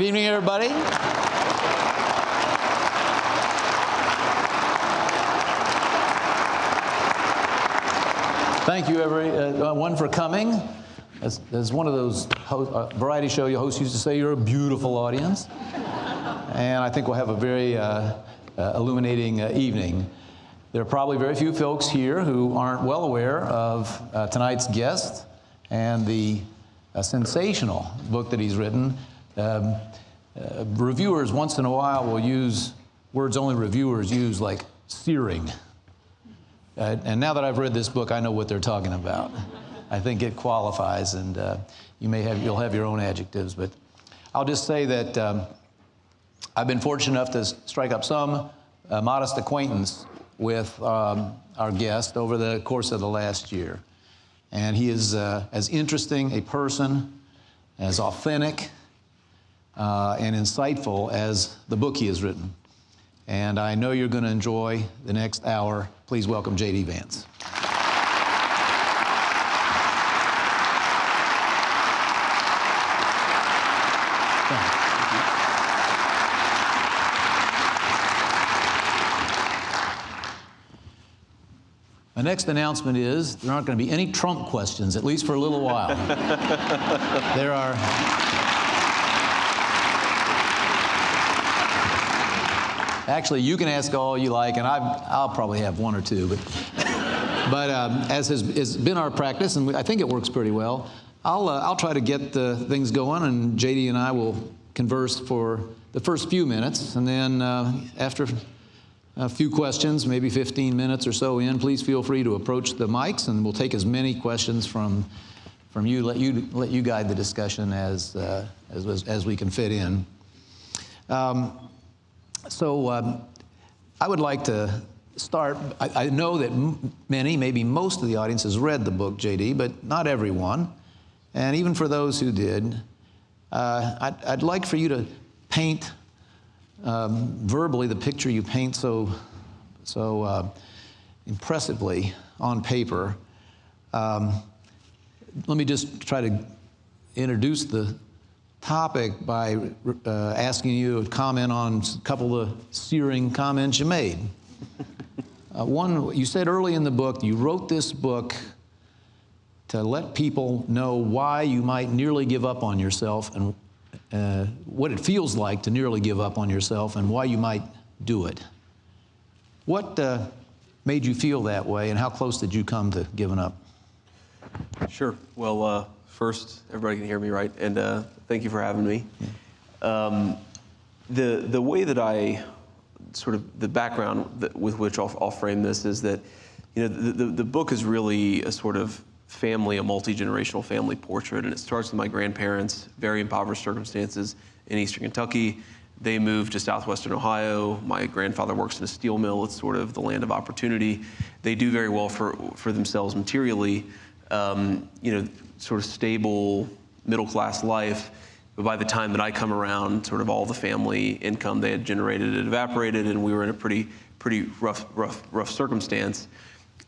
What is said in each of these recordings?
Good evening, everybody. Thank you, everyone, uh, for coming. As, as one of those host, uh, variety show hosts used to say, you're a beautiful audience. and I think we'll have a very uh, uh illuminating uh, evening. There are probably very few folks here who aren't well aware of uh, tonight's guest and the sensational book that he's written. Um, reviewers once in a while will use words only reviewers use, like searing. Uh, and now that I've read this book, I know what they're talking about. I think it qualifies, and uh, you may have, you'll have your own adjectives, but I'll just say that um, I've been fortunate enough to strike up some uh, modest acquaintance with um, our guest over the course of the last year. And he is uh, as interesting a person, as authentic, uh, and insightful as the book he has written and I know you're going to enjoy the next hour. Please welcome J.D. Vance. My next announcement is there aren't going to be any Trump questions, at least for a little while. there are Actually, you can ask all you like, and i will probably have one or two. But, but um, as has, has, been our practice, and I think it works pretty well, I'll, uh, I'll try to get the things going, and JD and I will converse for the first few minutes. And then uh, after a few questions, maybe 15 minutes or so in, please feel free to approach the mics, and we'll take as many questions from, from you, let you, let you guide the discussion as, uh, as, as we can fit in. Um, so um, I would like to start. I, I know that many, maybe most of the audience has read the book, JD, but not everyone. And even for those who did, uh, I'd, I'd, like for you to paint um, verbally the picture you paint so, so uh, impressively on paper. Um, let me just try to introduce the topic by uh, asking you to comment on a couple of searing comments you made. Uh, one, you said early in the book, you wrote this book to let people know why you might nearly give up on yourself and uh, what it feels like to nearly give up on yourself and why you might do it. What uh, made you feel that way and how close did you come to giving up? Sure. Well, uh, first, everybody can hear me, right? And uh, thank you for having me. Um, the, the way that I, sort of the background that, with which I'll, I'll, frame this is that, you know, the, the, the book is really a sort of family, a multi-generational family portrait, and it starts with my grandparents, very impoverished circumstances in eastern Kentucky. They moved to southwestern Ohio. My grandfather works in a steel mill. It's sort of the land of opportunity. They do very well for, for themselves materially. Um, you know, sort of stable middle class life. But by the time that I come around, sort of all the family income they had generated had evaporated, and we were in a pretty, pretty rough, rough, rough circumstance.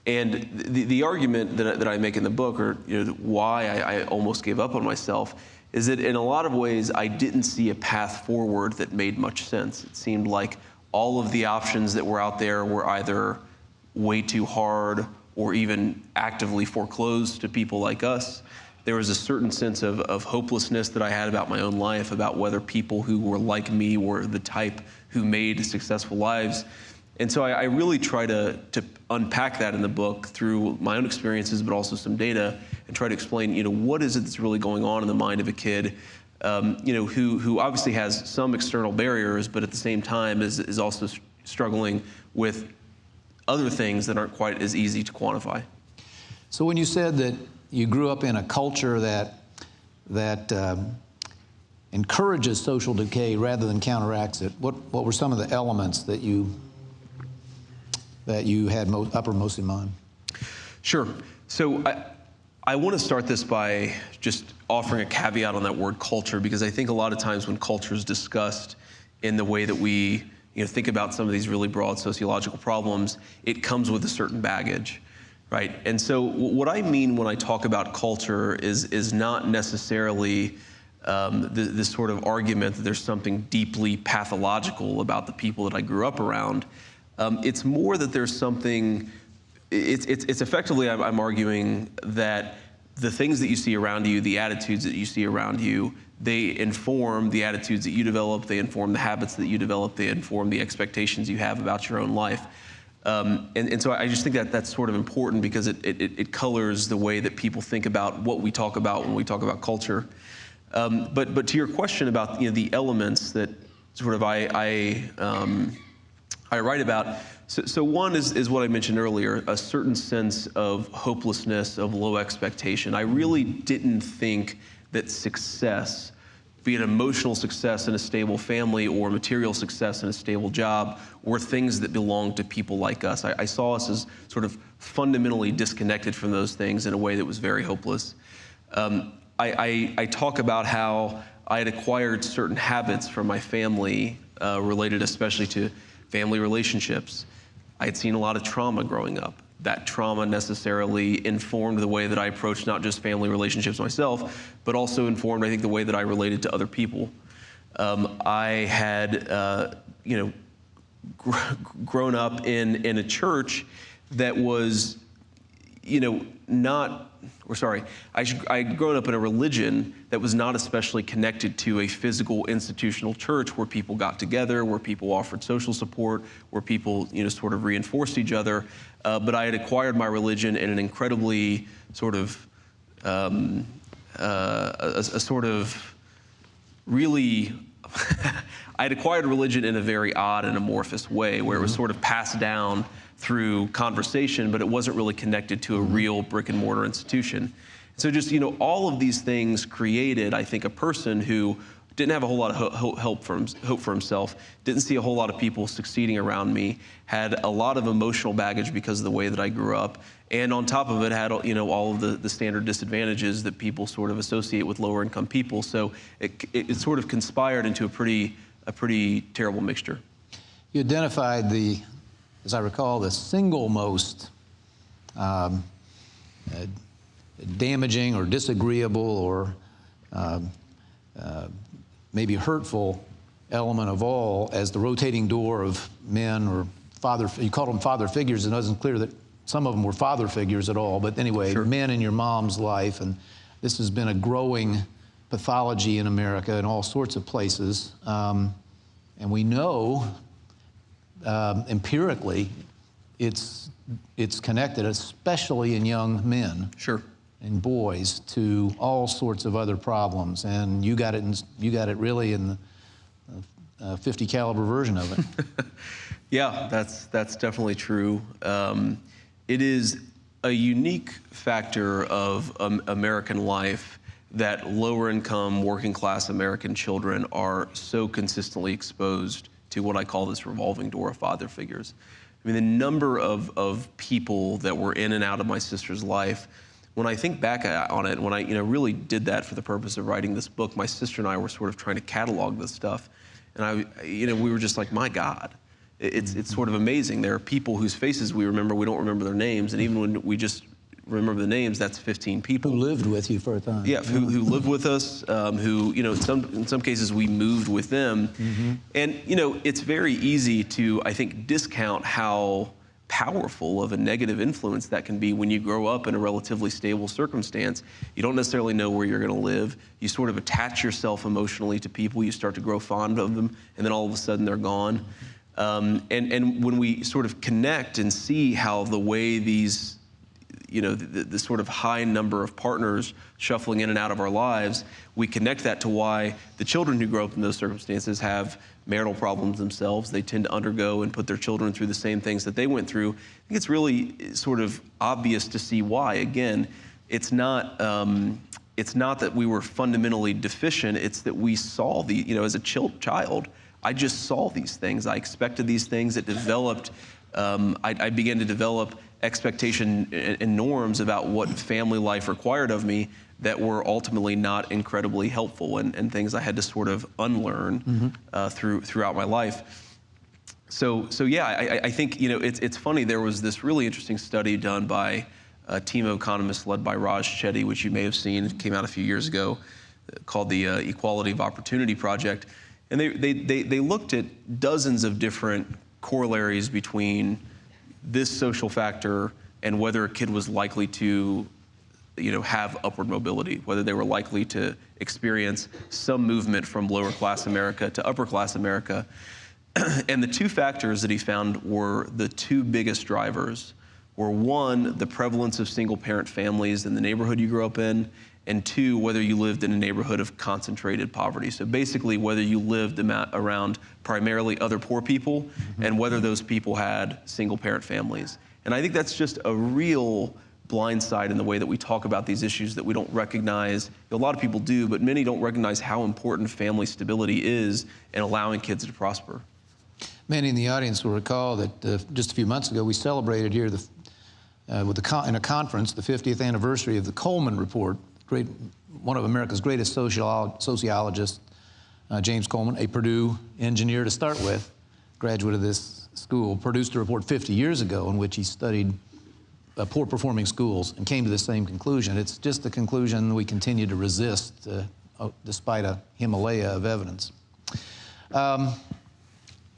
And the, the argument that, that I make in the book, or you know, why I, I almost gave up on myself, is that in a lot of ways I didn't see a path forward that made much sense. It seemed like all of the options that were out there were either way too hard or even actively foreclosed to people like us there was a certain sense of, of hopelessness that I had about my own life, about whether people who were like me were the type who made successful lives. And so I, I, really try to, to unpack that in the book through my own experiences, but also some data, and try to explain, you know, what is it that's really going on in the mind of a kid, um, you know, who, who obviously has some external barriers, but at the same time is, is also struggling with other things that aren't quite as easy to quantify. So when you said that you grew up in a culture that, that um, encourages social decay rather than counteracts it. What, what were some of the elements that you, that you had mo uppermost in mind? Sure. So I, I want to start this by just offering a caveat on that word culture because I think a lot of times when culture is discussed in the way that we you know, think about some of these really broad sociological problems, it comes with a certain baggage right? And so what I mean when I talk about culture is, is not necessarily um, th- this sort of argument that there's something deeply pathological about the people that I grew up around. Um, it's more that there's something, it's, it's, it's effectively, I'm, I'm arguing that the things that you see around you, the attitudes that you see around you, they inform the attitudes that you develop, they inform the habits that you develop, they inform the expectations you have about your own life. Um, and, and, so I just think that that's sort of important because it, it, it, colors the way that people think about what we talk about when we talk about culture. Um, but, but to your question about you know, the elements that sort of I, I, um, I write about, so, so, one is, is what I mentioned earlier, a certain sense of hopelessness, of low expectation. I really didn't think that success be it emotional success in a stable family or material success in a stable job, or things that belong to people like us. I, I, saw us as sort of fundamentally disconnected from those things in a way that was very hopeless. Um, I, I, I, talk about how I had acquired certain habits from my family uh, related especially to family relationships. I had seen a lot of trauma growing up that trauma necessarily informed the way that I approached not just family relationships myself, but also informed, I think, the way that I related to other people. Um, I had, uh, you know, gr grown up in, in a church that was, you know, not or sorry, I I'd grown up in a religion that was not especially connected to a physical institutional church where people got together, where people offered social support, where people, you know, sort of reinforced each other. Uh, but I had acquired my religion in an incredibly sort of, um, uh, a, a sort of really I had acquired religion in a very odd and amorphous way where it was mm-hmm. sort of passed down through conversation, but it wasn't really connected to a real brick and mortar institution. So just, you know, all of these things created, I think, a person who didn't have a whole lot of hope for, hope for himself, didn't see a whole lot of people succeeding around me, had a lot of emotional baggage because of the way that I grew up, and on top of it had, you know, all of the, the standard disadvantages that people sort of associate with lower income people. So it, it, it sort of conspired into a pretty, a pretty terrible mixture. You identified the as I recall, the single most um, uh, damaging or disagreeable or uh, uh, maybe hurtful element of all as the rotating door of men or father, you called them father figures, and it wasn't clear that some of them were father figures at all, but anyway, sure. men in your mom's life, and this has been a growing pathology in America in all sorts of places. Um, and we know um, empirically, it's, it's connected, especially in young men. Sure. And boys to all sorts of other problems. And you got it, in, you got it really in the uh, 50 caliber version of it. yeah, that's, that's definitely true. Um, it is a unique factor of um, American life that lower income, working class American children are so consistently exposed to what I call this revolving door of father figures. I mean, the number of, of people that were in and out of my sister's life, when I think back uh, on it, when I you know really did that for the purpose of writing this book, my sister and I were sort of trying to catalog this stuff, and I, you know, we were just like, my God, it's it's sort of amazing. There are people whose faces we remember, we don't remember their names, and even when we just remember the names, that's 15 people. Who lived with you for a time. Yeah, who, who lived with us, um, who, you know, in some, in some cases we moved with them. Mm-hmm. And, you know, it's very easy to, I think, discount how powerful of a negative influence that can be when you grow up in a relatively stable circumstance. You don't necessarily know where you're going to live. You sort of attach yourself emotionally to people. You start to grow fond of them, and then all of a sudden they're gone. Um, and, and when we sort of connect and see how the way these you know, the, the, sort of high number of partners shuffling in and out of our lives, we connect that to why the children who grow up in those circumstances have marital problems themselves. They tend to undergo and put their children through the same things that they went through. I think it's really sort of obvious to see why. Again, it's not. Um, it's not that we were fundamentally deficient. It's that we saw the, you know, as a child, I just saw these things. I expected these things. It developed. Um, I, I began to develop expectation and norms about what family life required of me that were ultimately not incredibly helpful and, and things I had to sort of unlearn mm-hmm. uh, through throughout my life. So, so yeah, I, I, think you know it's it's funny. There was this really interesting study done by a team of economists led by Raj Chetty, which you may have seen. Came out a few years ago. called the uh, Equality of Opportunity Project, and they, they, they, they looked at dozens of different corollaries between this social factor and whether a kid was likely to you know, have upward mobility, whether they were likely to experience some movement from lower class America to upper class America. and the two factors that he found were the two biggest drivers were one, the prevalence of single parent families in the neighborhood you grew up in, and two, whether you lived in a neighborhood of concentrated poverty. So basically, whether you lived around primarily other poor people mm-hmm. and whether those people had single parent families. And I think that's just a real blind side in the way that we talk about these issues that we don't recognize. A lot of people do, but many don't recognize how important family stability is in allowing kids to prosper. Many in the audience will recall that uh, just a few months ago we celebrated here the, uh, with the in a conference the 50th anniversary of the Coleman Report, great, one of America's greatest sociologists, uh, James Coleman, a Purdue engineer to start with, graduate of this school, produced a report 50 years ago in which he studied uh, poor performing schools and came to the same conclusion. It's just the conclusion we continue to resist uh, despite a Himalaya of evidence. Um,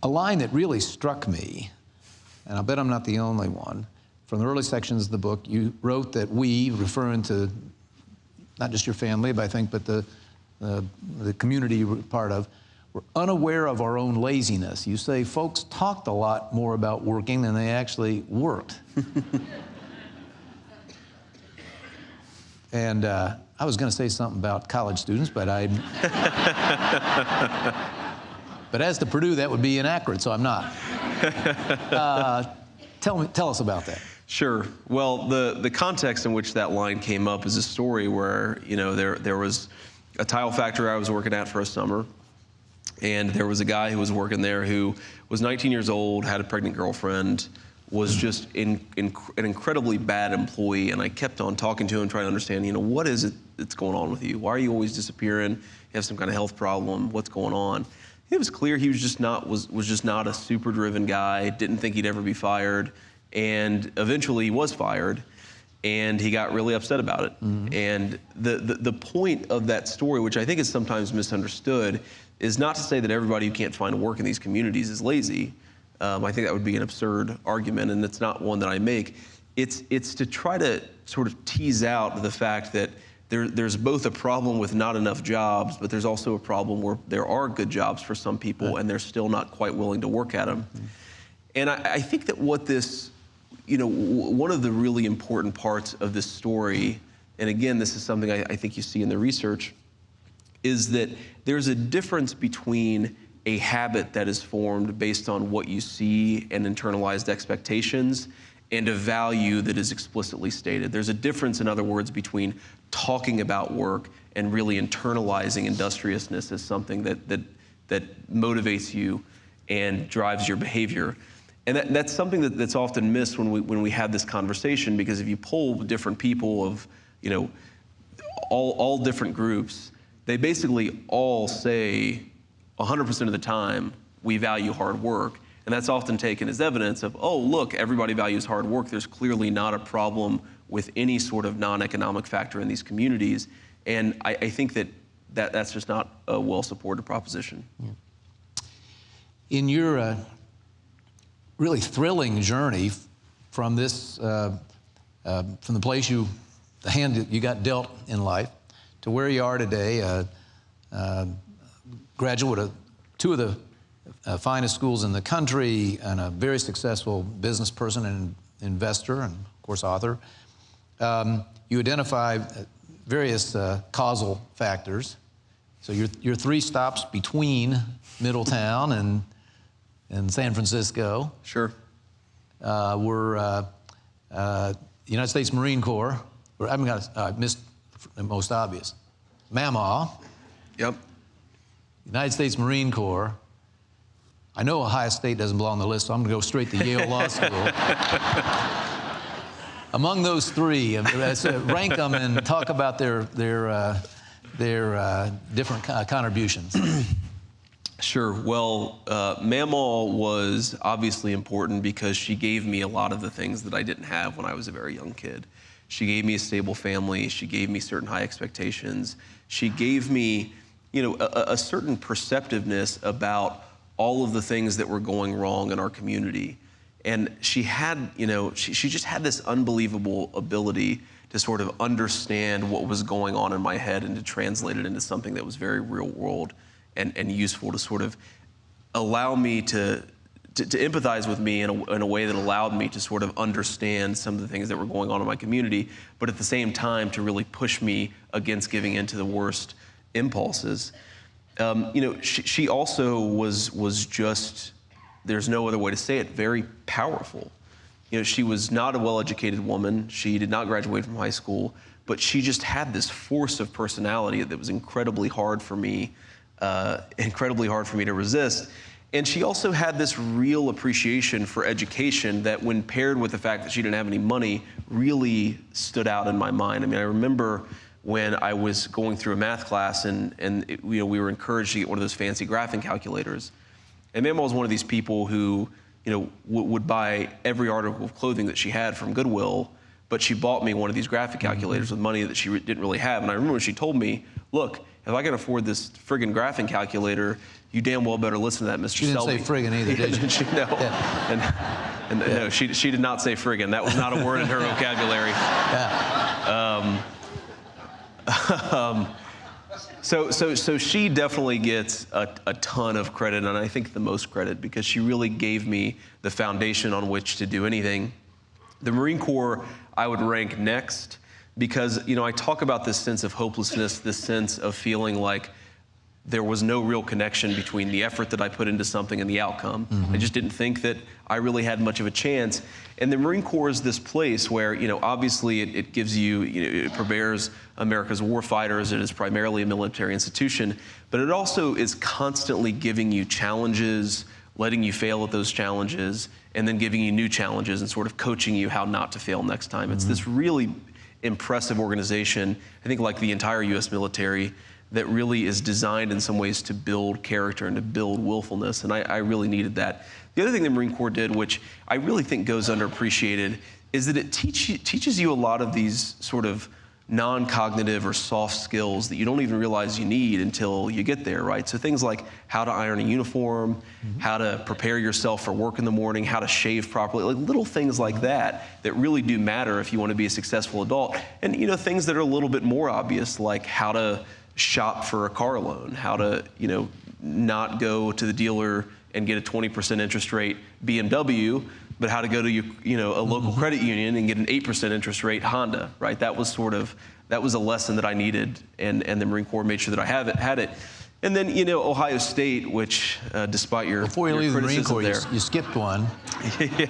a line that really struck me, and I bet I'm not the only one, from the early sections of the book, you wrote that we, referring to not just your family, but I think, but the, uh, the community you're part of, were unaware of our own laziness. You say folks talked a lot more about working than they actually worked. and uh, I was going to say something about college students, but I. but as to Purdue, that would be inaccurate, so I'm not. Uh, tell me, tell us about that. Sure. Well, the, the context in which that line came up is a story where, you know, there, there was a tile factory I was working at for a summer, and there was a guy who was working there who was 19 years old, had a pregnant girlfriend, was just in, in, an incredibly bad employee, and I kept on talking to him, trying to understand, you know, what is it that's going on with you? Why are you always disappearing? You have some kind of health problem? What's going on? It was clear he was just not was was just not a super driven guy. Didn't think he'd ever be fired and eventually he was fired and he got really upset about it. Mm-hmm. And the, the, the, point of that story, which I think is sometimes misunderstood, is not to say that everybody who can't find work in these communities is lazy. Um, I think that would be an absurd argument, and it's not one that I make. It's, it's to try to sort of tease out the fact that there, there's both a problem with not enough jobs, but there's also a problem where there are good jobs for some people, and they're still not quite willing to work at them. Mm-hmm. And I, I think that what this you know, one of the really important parts of this story, and again, this is something I, I think you see in the research, is that there's a difference between a habit that is formed based on what you see and internalized expectations and a value that is explicitly stated. There's a difference, in other words, between talking about work and really internalizing industriousness as something that, that, that motivates you and drives your behavior. And that, that's something that, that's often missed when we, when we have this conversation, because if you poll different people of, you know, all, all different groups, they basically all say 100% of the time, we value hard work. And that's often taken as evidence of, oh, look, everybody values hard work. There's clearly not a problem with any sort of non-economic factor in these communities. And I, I think that, that that's just not a well-supported proposition. Yeah. In your uh, really thrilling journey from this, uh, uh, from the place you, the hand that you got dealt in life, to where you are today, uh, uh graduate of two of the uh, finest schools in the country, and a very successful business person and investor, and of course author. Um, you identify various uh, causal factors. So your, your three stops between Middletown and in San Francisco. Sure. Uh, we're uh, uh, United States Marine Corps. I haven't got uh, missed the most obvious. Mamaw. Yep. United States Marine Corps. I know Ohio State doesn't belong on the list, so I'm going to go straight to Yale Law School. Among those three, uh, rank them and talk about their their uh, their uh, different contributions. Sure. Well, uh, Mamaw was obviously important because she gave me a lot of the things that I didn't have when I was a very young kid. She gave me a stable family. She gave me certain high expectations. She gave me, you know, a, a certain perceptiveness about all of the things that were going wrong in our community. And she had, you know, she, she just had this unbelievable ability to sort of understand what was going on in my head and to translate it into something that was very real world and, and useful to sort of allow me to, to, to empathize with me in a, in a way that allowed me to sort of understand some of the things that were going on in my community, but at the same time to really push me against giving in to the worst impulses. Um, you know, she, she also was, was just, there's no other way to say it, very powerful. You know, she was not a well-educated woman. She did not graduate from high school, but she just had this force of personality that was incredibly hard for me, uh, incredibly hard for me to resist. And she also had this real appreciation for education that, when paired with the fact that she didn't have any money, really stood out in my mind. I mean, I remember when I was going through a math class and, and it, you know, we were encouraged to get one of those fancy graphing calculators. And Mamaw was one of these people who you know, would buy every article of clothing that she had from Goodwill, but she bought me one of these graphic calculators with money that she didn't really have. And I remember when she told me, look, if I can afford this friggin' graphing calculator, you damn well better listen to that, Mr. She didn't Selby. say friggin' either, did she? she, no. Yeah. And, and yeah. no, she, she did not say friggin'. That was not a word in her vocabulary. Yeah. Um, um, so, so, so she definitely gets a, a, ton of credit, and I think the most credit because she really gave me the foundation on which to do anything. The Marine Corps, I would rank next because, you know, I talk about this sense of hopelessness, this sense of feeling like there was no real connection between the effort that I put into something and the outcome. Mm-hmm. I just didn't think that I really had much of a chance. And the Marine Corps is this place where, you know, obviously it, it gives you, you know, it prepares America's war fighters. It is primarily a military institution, but it also is constantly giving you challenges, letting you fail at those challenges, and then giving you new challenges and sort of coaching you how not to fail next time. Mm-hmm. It's this really impressive organization, I think like the entire U.S. military that really is designed in some ways to build character and to build willfulness. And I, I, really needed that. The other thing the Marine Corps did, which I really think goes underappreciated, is that it teach, teaches you a lot of these sort of non-cognitive or soft skills that you don't even realize you need until you get there, right? So things like how to iron a uniform, mm-hmm. how to prepare yourself for work in the morning, how to shave properly, like little things like that that really do matter if you want to be a successful adult. And you know, things that are a little bit more obvious, like how to shop for a car loan, how to, you know, not go to the dealer and get a 20% interest rate BMW, but how to go to you know a local mm-hmm. credit union and get an 8% interest rate Honda, right? That was sort of that was a lesson that I needed, and and the Marine Corps made sure that I have it had it. And then you know Ohio State, which uh, despite your before you your leave the Marine Corps, there, you, you skipped one. yeah.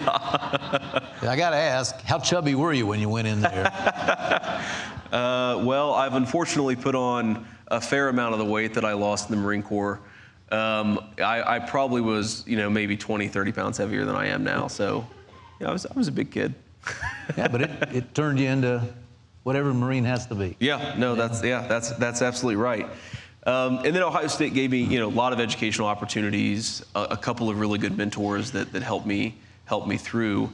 I got to ask, how chubby were you when you went in there? uh, well, I've unfortunately put on a fair amount of the weight that I lost in the Marine Corps. Um, I, I, probably was, you know, maybe 20, 30 pounds heavier than I am now. So, yeah, I was, I was a big kid. yeah, but it, it turned you into whatever Marine has to be. Yeah, no, that's yeah, that's that's absolutely right. Um, and then Ohio State gave me, you know, a lot of educational opportunities, a, a couple of really good mentors that, that helped me helped me through.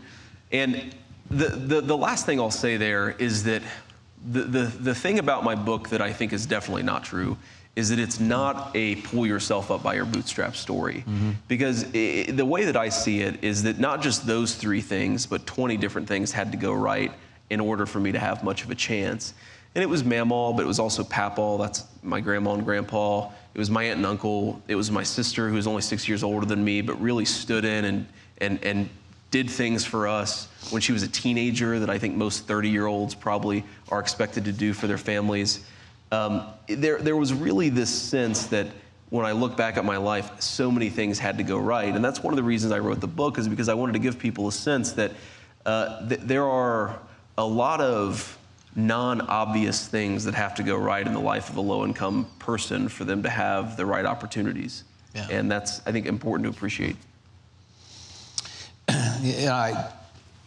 And the, the the last thing I'll say there is that the, the, the thing about my book that I think is definitely not true is that it's not a pull yourself up by your bootstrap story. Mm-hmm. Because it, the way that I see it is that not just those three things, but 20 different things had to go right in order for me to have much of a chance. And it was Mamaw, but it was also Papaw, that's my grandma and grandpa. It was my aunt and uncle. It was my sister, who was only six years older than me, but really stood in and, and, and did things for us when she was a teenager that I think most 30 year olds probably are expected to do for their families. Um, there, there was really this sense that when I look back at my life, so many things had to go right. And that's one of the reasons I wrote the book, is because I wanted to give people a sense that uh, th- there are a lot of non obvious things that have to go right in the life of a low income person for them to have the right opportunities. Yeah. And that's, I think, important to appreciate you know, I,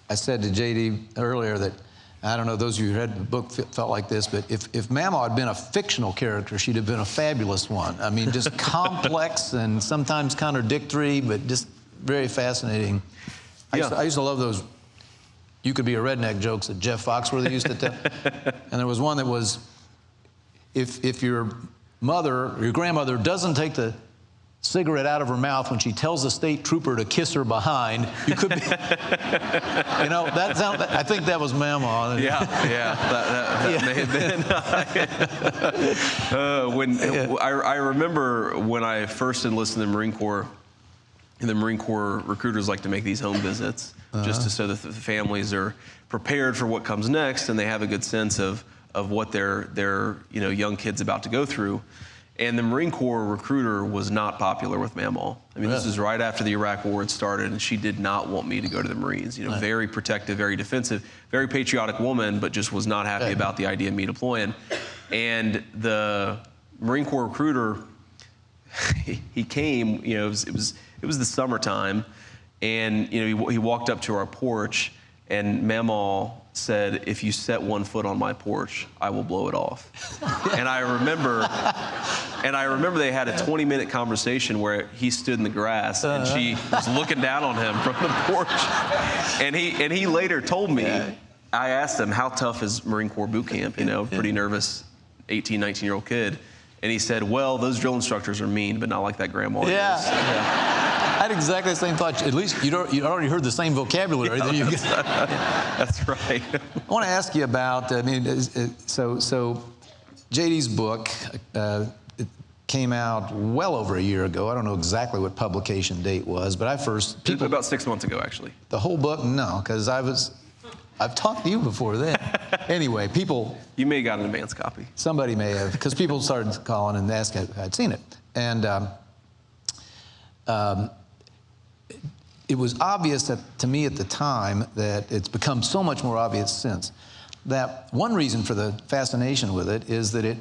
I said to JD earlier that I don't know, those of you who read the book felt like this, but if, if Mamaw had been a fictional character, she'd have been a fabulous one. I mean, just complex and sometimes contradictory, but just very fascinating. I, yeah. used to, I used to love those you could be a redneck jokes that Jeff Foxworthy used to tell. and there was one that was, if if your mother your grandmother doesn't take the cigarette out of her mouth when she tells the state trooper to kiss her behind, you could be, you know, that sound, I think that was Mamaw. Yeah, yeah, that, that, that may have been. uh, when I, I remember when I first enlisted in the Marine Corps, and the Marine Corps recruiters like to make these home visits just to, so that the families are prepared for what comes next and they have a good sense of of what their their you know young kids about to go through. And the Marine Corps recruiter was not popular with Mamaw. I mean, this is right after the Iraq War had started, and she did not want me to go to the Marines. You know, very protective, very defensive, very patriotic woman, but just was not happy Okay. about the idea of me deploying. And the Marine Corps recruiter, he, came. You know, it was, it was it was the summertime, and you know he, he walked up to our porch, and Mamaw said, "If you set one foot on my porch, I will blow it off." and I remember. And I remember they had a 20 minute conversation where he stood in the grass and uh-huh. she was looking down on him from the porch. And he and he later told me, I asked him, how tough is Marine Corps boot camp? You know, pretty nervous 18, 19 year old kid. And he said, well, those drill instructors are mean, but not like that grandma. is." Yeah. I had exactly the same thought. At least you'd already heard the same vocabulary. that you- That's right. I want to ask you about. I mean, so so, JD's book uh, it came out well over a year ago. I don't know exactly what publication date was, but I first people About six months ago, actually. the whole book. No, because I was. I've talked to you before then. anyway, people You may have got an advance copy. somebody may have because people started calling and asking if I'd seen it, and um, um, it was obvious that, to me at the time that it's become so much more obvious since that one reason for the fascination with it is that it,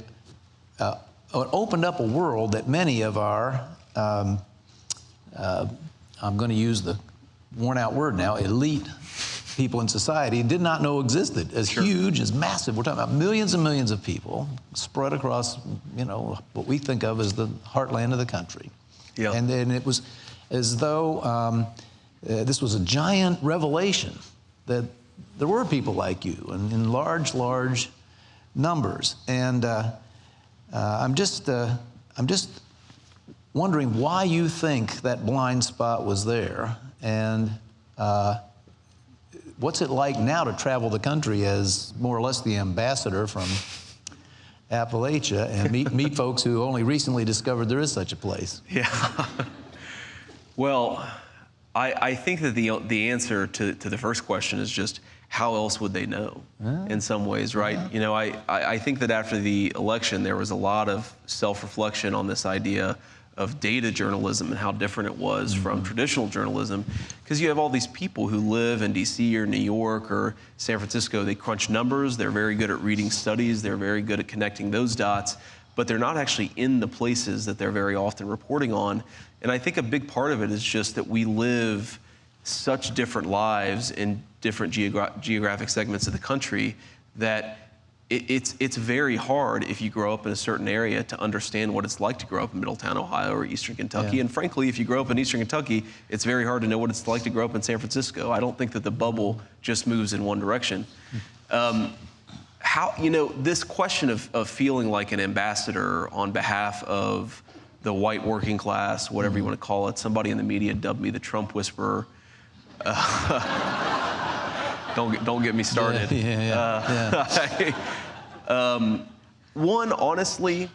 uh, it opened up a world that many of our um, uh, I'm going to use the worn out word now elite people in society did not know existed. As huge as massive. We're talking about millions and millions of people spread across you know what we think of as the heartland of the country. Yeah. and then it was as though um, uh, this was a giant revelation that there were people like you and in large large numbers. And uh, uh, i'm just uh, i'm just wondering why you think that blind spot was there. And uh, what's it like now to travel the country as more or less the ambassador from Appalachia and meet, meet folks who only recently discovered there is such a place? Yeah. well, I, I think that the, the answer to, to the first question is just how else would they know ah. in some ways, right? You know, I, I I think that after the election, there was a lot of self reflection on this idea of data journalism and how different it was from traditional journalism. Because you have all these people who live in DC or New York or San Francisco, they crunch numbers, they're very good at reading studies, they're very good at connecting those dots but they're not actually in the places that they're very often reporting on. And I think a big part of it is just that we live such different lives in different geogra- geographic segments of the country that it, it's, it's very hard if you grow up in a certain area to understand what it's like to grow up in Middletown, Ohio, or Eastern Kentucky. Yeah. And frankly, if you grow up in Eastern Kentucky, it's very hard to know what it's like to grow up in San Francisco. I don't think that the bubble just moves in one direction. Um, how you know this question of, of feeling like an ambassador on behalf of the white working class whatever you want to call it somebody in the media dubbed me the trump whisperer Uh, don't get, don't get me started Yeah, yeah, yeah. um, one honestly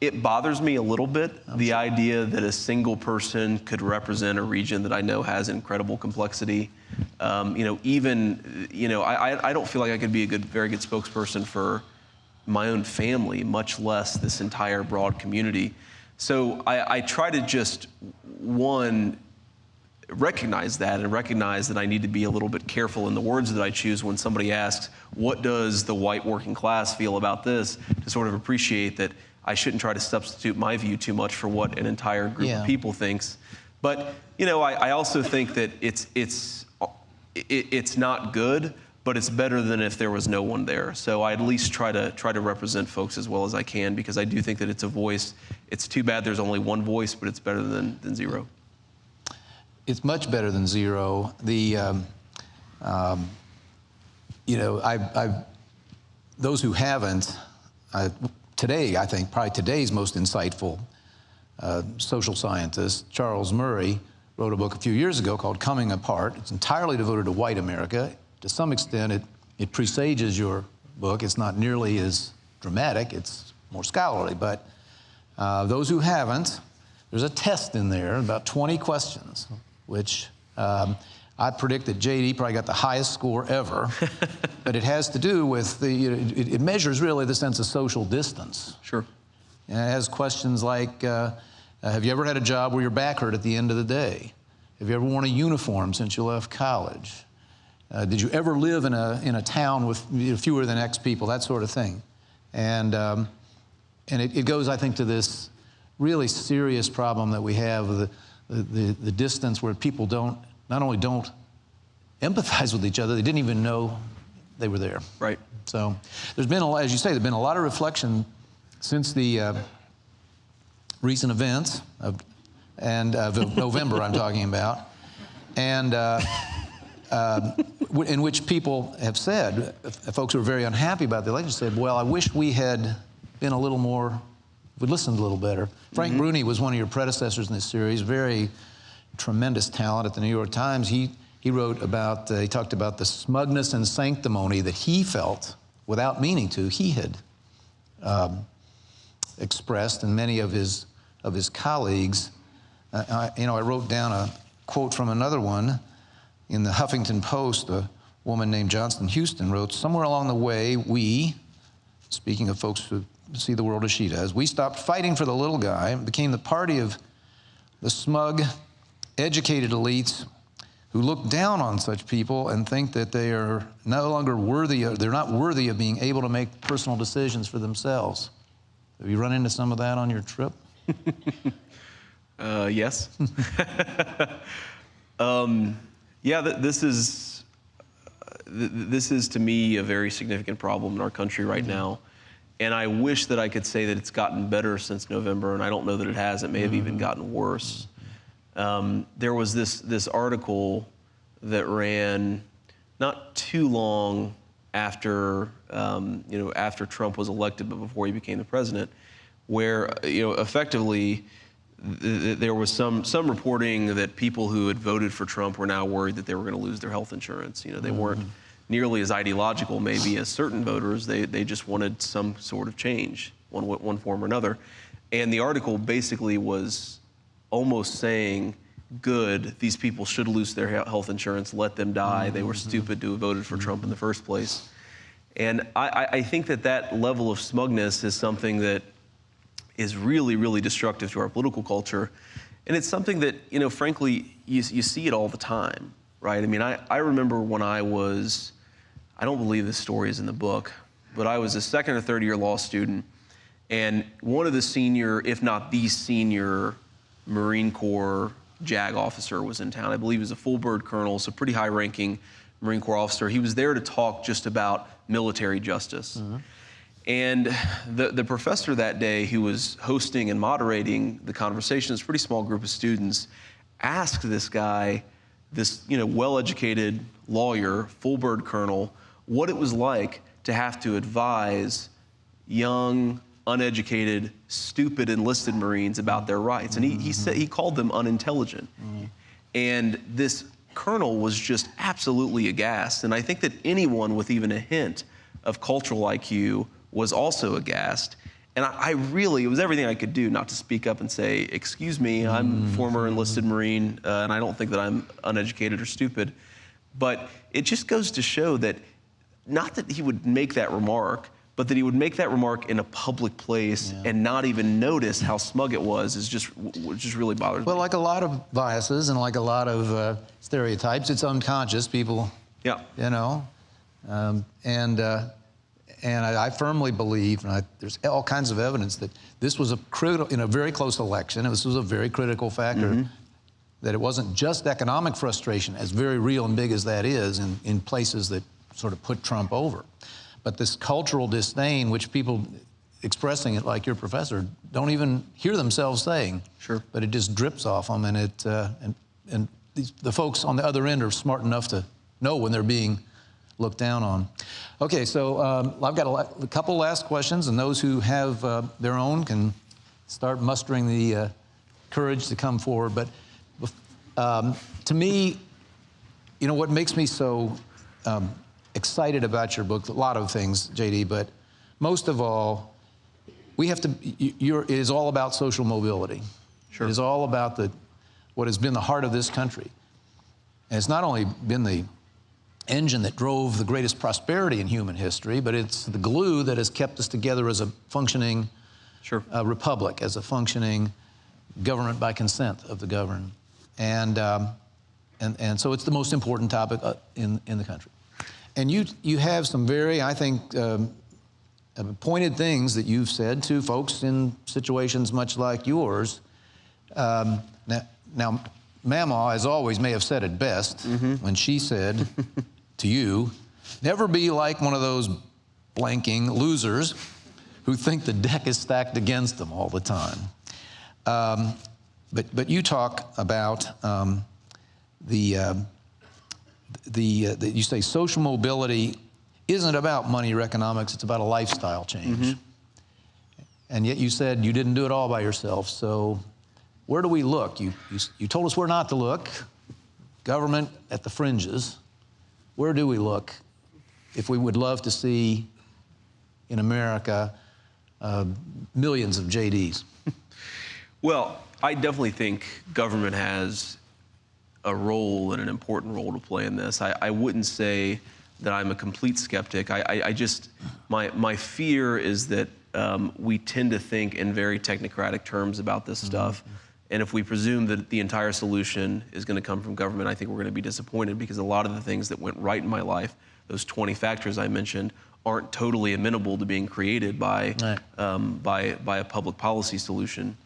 it bothers me a little bit the idea that a single person could represent a region that I know has incredible complexity. Um, you know, even you know, I, I- I don't feel like I could be a good, very good spokesperson for my own family, much less this entire broad community. So I, I try to just one recognize that and recognize that I need to be a little bit careful in the words that I choose when somebody asks, What does the white working class feel about this? to sort of appreciate that I shouldn't try to substitute my view too much for what an entire group Yeah. of people thinks. But, you know, I, I also think that it's, it's, it, it's not good, but it's better than if there was no one there. So I at least try to try to represent folks as well as I can because I do think that it's a voice. It's too bad there's only one voice, but it's better than, than zero. It's much better than zero. The, um, um, you know, I've, I've, those who haven't, I, today, I think, probably today's most insightful uh, social scientist, Charles Murray, wrote a book a few years ago called Coming Apart. It's entirely devoted to white America. To some extent, it, it presages your book. It's not nearly as dramatic, it's more scholarly. But uh, those who haven't, there's a test in there, about 20 questions, which um, I predict that JD probably got the highest score ever. but it has to do with the, you know, it, it measures really the sense of social distance. Sure. And it has questions like uh, uh, Have you ever had a job where your back hurt at the end of the day? Have you ever worn a uniform since you left college? Uh, did you ever live in a, in a town with fewer than X people? That sort of thing. And, um, and it, it, goes, I think, to this really serious problem that we have the, the, the distance where people don't, not only don't empathize with each other, they didn't even know they were there. Right. So there's been, a, as you say, there's been a lot of reflection since the uh, recent events of, and uh, of November I'm talking about, and uh, uh, in which people have said, folks who are very unhappy about the election said, well, I wish we had been a little more, we listened a little better. Frank mm -hmm. Bruni was one of your predecessors in this series, very tremendous talent at the New York Times. He, he wrote about, uh, he talked about the smugness and sanctimony that he felt, without meaning to, he had um, expressed, and many of his of his colleagues. Uh, I, you know, I wrote down a quote from another one in the Huffington Post. A woman named Johnston Houston wrote, Somewhere along the way, we, speaking of folks who see the world as she does, we stopped fighting for the little guy and became the party of the smug, educated elites who look down on such people and think that they are no longer worthy, of, they're not worthy of being able to make personal decisions for themselves. Have you run into some of that on your trip? uh, yes. um, yeah, th this is th this is to me a very significant problem in our country right mm -hmm. now, and I wish that I could say that it's gotten better since November, and I don't know that it has. It may have mm -hmm. even gotten worse. Um, there was this this article that ran not too long after um, you know after Trump was elected, but before he became the president where you know effectively th there was some some reporting that people who had voted for Trump were now worried that they were going to lose their health insurance. You know, they mm -hmm. weren't nearly as ideological maybe as certain voters. They they just wanted some sort of change, one one form or another. And the article basically was almost saying, "Good, these people should lose their health insurance. Let them die. They were mm-hmm. stupid to have voted for Trump in the first place." And I, I think that that level of smugness is something that is really, really destructive to our political culture. And it's something that, you know, frankly, you, you see it all the time, right? I mean, I, I remember when I was, I don't believe this story is in the book, but I was a second or third year law student, and one of the senior, if not the senior, Marine Corps JAG officer was in town. I believe he was a full bird colonel, so pretty high ranking Marine Corps officer. He was there to talk just about military justice. Mm -hmm. And the, the professor that day who was hosting and moderating the conversation, this pretty small group of students, asked this guy, this you know, well-educated lawyer, full bird colonel, what it was like to have to advise young, uneducated, stupid enlisted Marines about their rights. And he, he said he called them unintelligent. Mm-hmm. And this colonel was just absolutely aghast. And I think that anyone with even a hint of cultural IQ was also aghast. And I, I, really, it was everything I could do not to speak up and say, excuse me, I'm mm. former enlisted Marine, uh, and I don't think that I'm uneducated or stupid. But it just goes to show that not that he would make that remark, but that he would make that remark in a public place yeah. and not even notice how smug it was is just just really bothers well, me. Well, like a lot of biases and like a lot of uh, stereotypes, it's unconscious. People, yeah, you know, um, and uh, and I, I firmly believe, and I, there's all kinds of evidence that this was a critical, in a very close election, this was a very critical factor, mm -hmm. that it wasn't just economic frustration, as very real and big as that is in, in places that sort of put Trump over, but this cultural disdain, which people expressing it like your professor don't even hear themselves saying. Sure. But it just drips off them, and it uh, and and these, the folks on the other end are smart enough to know when they're being looked down on. Okay, so um, I've got a, a couple last questions, and those who have uh, their own can start mustering the uh, courage to come forward. But um, to me, you know what makes me so um, excited about your book? A lot of things, JD, but most of all, we have to. it is all about social mobility. Sure. It is all about the what has been the heart of this country, and it's not only been the engine that drove the greatest prosperity in human history, but it's the glue that has kept us together as a functioning Sure. uh, republic, as a functioning government by consent of the governed. And, um, and, and so it's the most important topic uh, in, in the country. And you, you have some very, I think, um, uh, pointed things that you've said to folks in situations much like yours. Um, now, now, Mamaw, as always, may have said it best when she said to you, never be like one of those blanking losers who think the deck is stacked against them all the time. Um, but, but you talk about um, the, uh, the, uh, the, you say social mobility isn't about money or economics, it's about a lifestyle change. And yet you said you didn't do it all by yourself. So where do we look? You, you, you told us where not to look, government at the fringes. Where do we look if we would love to see in America uh, millions of JDs? Well, I definitely think government has a role and an important role to play in this. I, I wouldn't say that I'm a complete skeptic. I, I, I just, my, my fear is that um, we tend to think in very technocratic terms about this stuff. And if we presume that the entire solution is going to come from government, I think we're going to be disappointed because a lot of the things that went right in my life, those 20 factors I mentioned, aren't totally amenable to being created by, Right. um, by, by a public policy solution.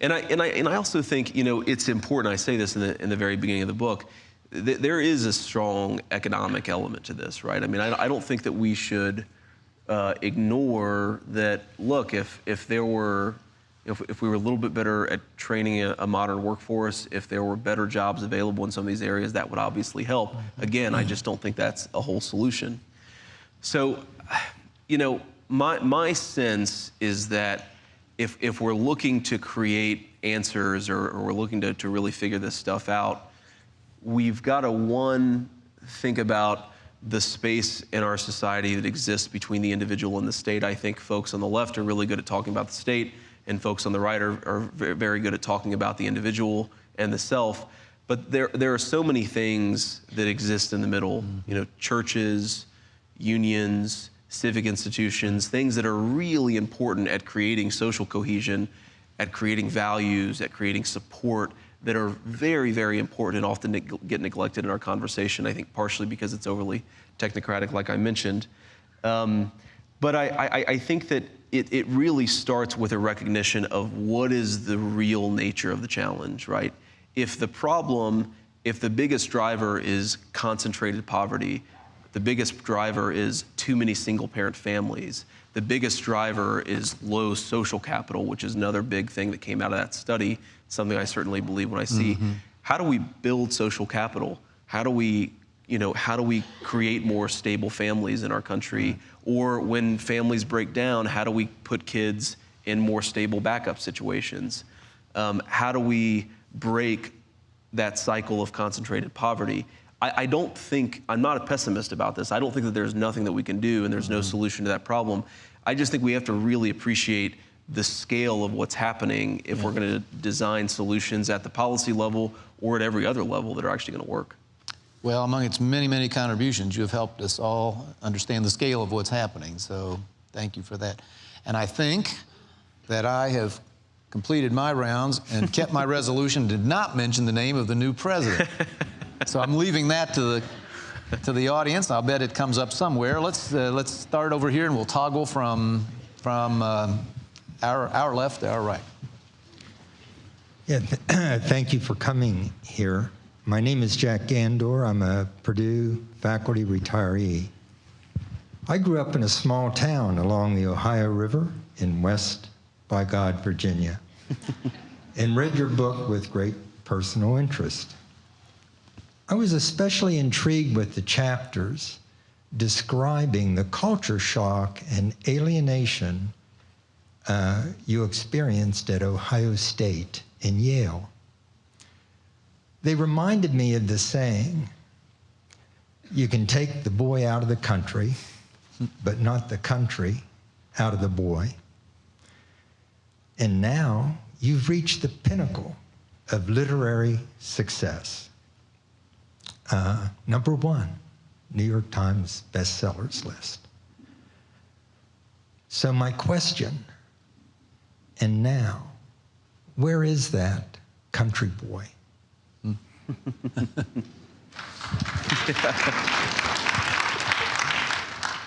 And I, and, I, and I also think, you know, it's important, I say this in the, in the very beginning of the book, th- there is a strong economic element to this, right? I mean, I, I don't think that we should uh, ignore that, look, if, if there were, if, if we were a little bit better at training a, a modern workforce, if there were better jobs available in some of these areas, that would obviously help. Again, I just don't think that's a whole solution. So, you know, my, my sense is that if, if we're looking to create answers or, or we're looking to, to really figure this stuff out, we've got to, one, think about the space in our society that exists between the individual and the state. I think folks on the left are really good at talking about the state, and folks on the right are, are very good at talking about the individual and the self. But there, there are so many things that exist in the middle. Mm-hmm. You know, churches, unions, civic institutions, things that are really important at creating social cohesion, at creating values, at creating support that are very, very important and often neg- get neglected in our conversation. I think partially because it's overly technocratic, like I mentioned. Um, but I, I, I think that it, it really starts with a recognition of what is the real nature of the challenge, right? If the problem, if the biggest driver is concentrated poverty, the biggest driver is too many single parent families. The biggest driver is low social capital, which is another big thing that came out of that study, something I certainly believe when I see how do we build social capital? How do we, you know, how do we create more stable families in our country? Or when families break down, how do we put kids in more stable backup situations? Um, how do we break that cycle of concentrated poverty. I, I don't think, I'm not a pessimist about this. I don't think that there's nothing that we can do and there's no mm-hmm. solution to that problem. I just think we have to really appreciate the scale of what's happening if we're going to design solutions at the policy level or at every other level that are actually going to work. Well, among its many, many contributions, you have helped us all understand the scale of what's happening. So thank you for that. And I think that I have completed my rounds and kept my resolution did not mention the name of the new president. so I'm leaving that to the to the audience. I'll bet it comes up somewhere. Let's uh, let's start over here and we'll toggle from from um, our our left to our right. Yeah, th- thank you for coming here. My name is Jack Gandor. I'm a Purdue faculty retiree. I grew up in a small town along the Ohio River in West by God, Virginia, and read your book with great personal interest. I was especially intrigued with the chapters describing the culture shock and alienation uh, you experienced at Ohio State and Yale. They reminded me of the saying you can take the boy out of the country, but not the country out of the boy. And now you've reached the pinnacle of literary success. Uh, number one, New York Times bestsellers list. So, my question, and now, where is that country boy?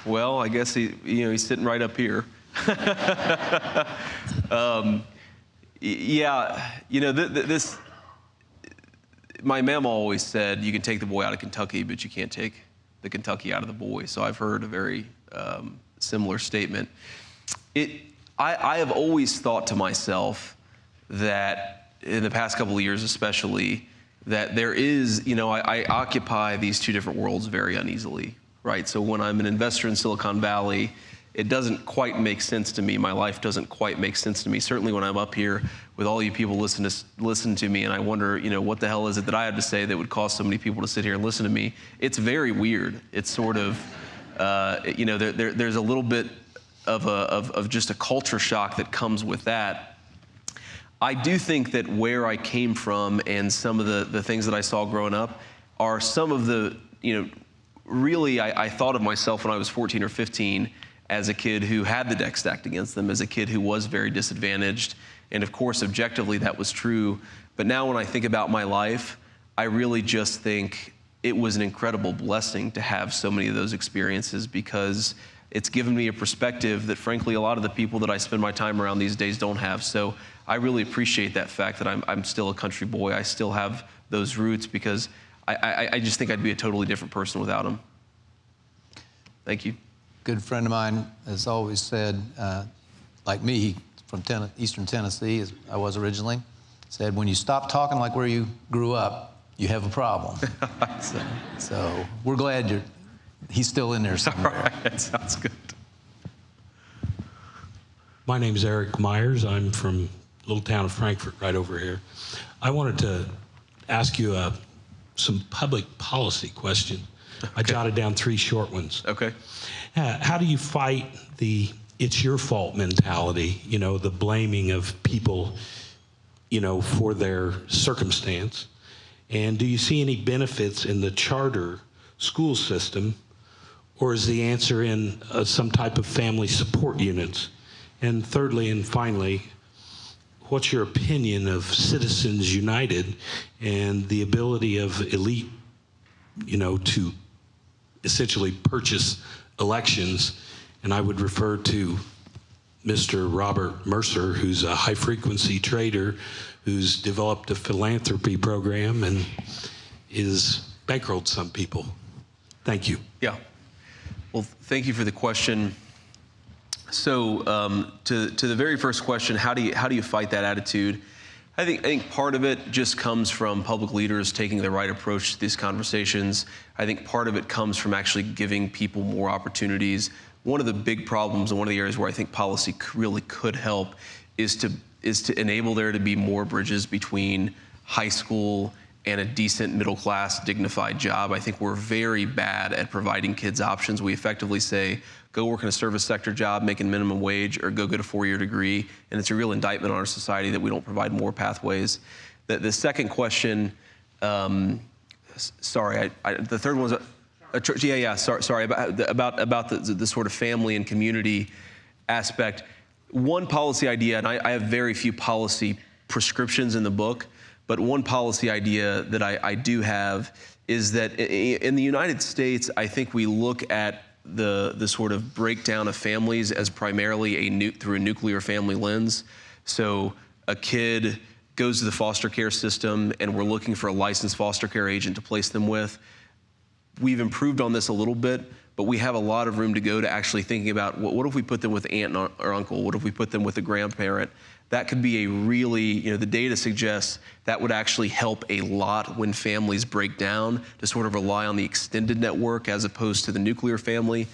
Well, I guess he, you know, he's sitting right up here. um, yeah, you know, th- th- this. My mama always said, "You can take the boy out of Kentucky, but you can't take the Kentucky out of the boy." So I've heard a very um, similar statement. It, I, I have always thought to myself that in the past couple of years, especially, that there is, you know, I, I occupy these two different worlds very uneasily right? So when I'm an investor in Silicon Valley, it doesn't quite make sense to me. My life doesn't quite make sense to me. Certainly when I'm up here with all you people listen to listen to me, and I wonder, you know, what the hell is it that I have to say that would cause so many people to sit here and listen to me? It's very weird. It's sort of, uh, you know, there, there, there's a little bit of, a, of, of just a culture shock that comes with that. I do think that where I came from and some of the, the things that I saw growing up are some of the, you know, really, I, I, thought of myself when I was 14 or 15 as a kid who had the deck stacked against them, as a kid who was very disadvantaged. And of course, objectively, that was true. But now, when I think about my life, I really just think it was an incredible blessing to have so many of those experiences because it's given me a perspective that, frankly, a lot of the people that I spend my time around these days don't have. So I really appreciate that fact that I'm, I'm still a country boy. I still have those roots because I, I, I just think I'd be a totally different person without them. Thank you. Good friend of mine has always said, uh, like me, from ten- Eastern Tennessee, as I was originally, said, when you stop talking like where you grew up, you have a problem. so, so, we're glad you're, he's still in there somewhere. All right, that sounds good. My name's Eric Myers. I'm from little town of Frankfort, right over here. I wanted to ask you a some public policy question. Okay. I jotted down three short ones. Okay. How do you fight the it's your fault mentality, you know, the blaming of people, you know, for their circumstance? And do you see any benefits in the charter school system, or is the answer in uh, some type of family support units? And thirdly and finally, what's your opinion of Citizens United and the ability of elite, you know, to essentially purchase elections? And I would refer to Mr. Robert Mercer, who's a high frequency trader who's developed a philanthropy program and is bankrolled some people. Thank you. Yeah. Well, thank you for the question. So um, to, to the very first question, how do you, how do you fight that attitude? I think, I think part of it just comes from public leaders taking the right approach to these conversations. I think part of it comes from actually giving people more opportunities. One of the big problems and one of the areas where I think policy really could help is to, is to enable there to be more bridges between high school and a decent middle class dignified job. I think we're very bad at providing kids options. We effectively say, go work in a service sector job making minimum wage or go get a four-year degree. And it's a real indictment on our society that we don't provide more pathways. The, the second question, um, sorry, I, I, the third one was, church, yeah, yeah, sorry, sorry about, about, about the, the, sort of family and community aspect. One policy idea, and I, I have very few policy prescriptions in the book, but one policy idea that I, I do have is that in the United States, I think we look at the, the sort of breakdown of families as primarily a through a nuclear family lens. So a kid goes to the foster care system and we're looking for a licensed foster care agent to place them with. We've improved on this a little bit, but we have a lot of room to go to actually thinking about what, what if we put them with aunt or uncle? What if we put them with a grandparent? That could be a really, you know, the data suggests that would actually help a lot when families break down to sort of rely on the extended network as opposed to the nuclear family.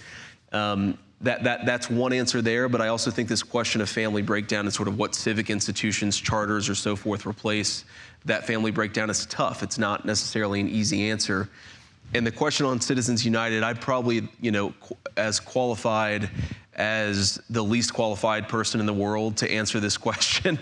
Um, that, that, that's one answer there, but I also think this question of family breakdown and sort of what civic institutions, charters, or so forth replace that family breakdown is tough. It's not necessarily an easy answer. And the question on Citizens United, I'd probably, you know, as qualified as the least qualified person in the world to answer this question.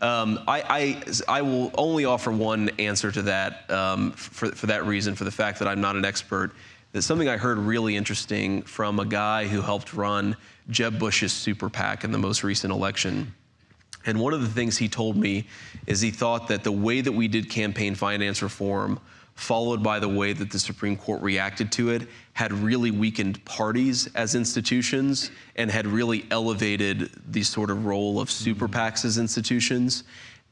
um, I, I, I will only offer one answer to that um, for, for that reason, for the fact that I'm not an expert. There's something I heard really interesting from a guy who helped run Jeb Bush's super PAC in the most recent election. And one of the things he told me is he thought that the way that we did campaign finance reform, followed by the way that the Supreme Court reacted to it, had really weakened parties as institutions and had really elevated the sort of role of super PACs as institutions.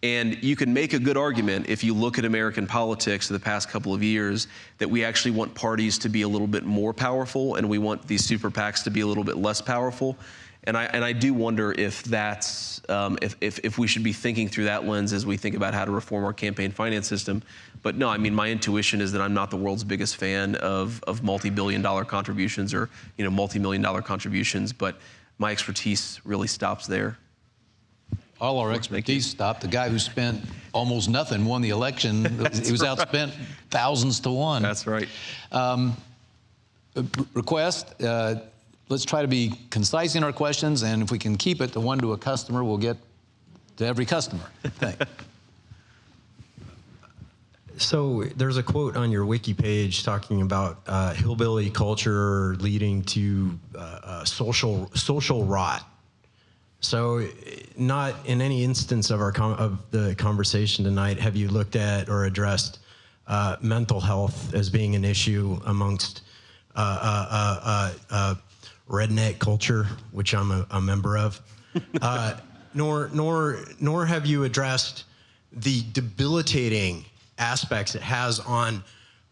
And you can make a good argument if you look at American politics the past couple of years that we actually want parties to be a little bit more powerful and we want these super PACs to be a little bit less powerful. And I, and I do wonder if that's, um, if, if, if we should be thinking through that lens as we think about how to reform our campaign finance system. But no, I mean, my intuition is that I'm not the world's biggest fan of, of multi-billion dollar contributions or, you know, multi-million dollar contributions, but my expertise really stops there. All our expertise stopped. The guy who spent almost nothing won the election. he was outspent thousands to one. That's right. request. Uh, let's try to be concise in our questions, and if we can keep it to one to a customer, we'll get to every customer. Thank. So there's a quote on your wiki page talking about uh, hillbilly culture leading to uh, uh, social social rot. So, not in any instance of our com- of the conversation tonight have you looked at or addressed uh, mental health as being an issue amongst redneck culture, which I'm a, a member of. Uh, nor nor nor have you addressed the debilitating aspects it has on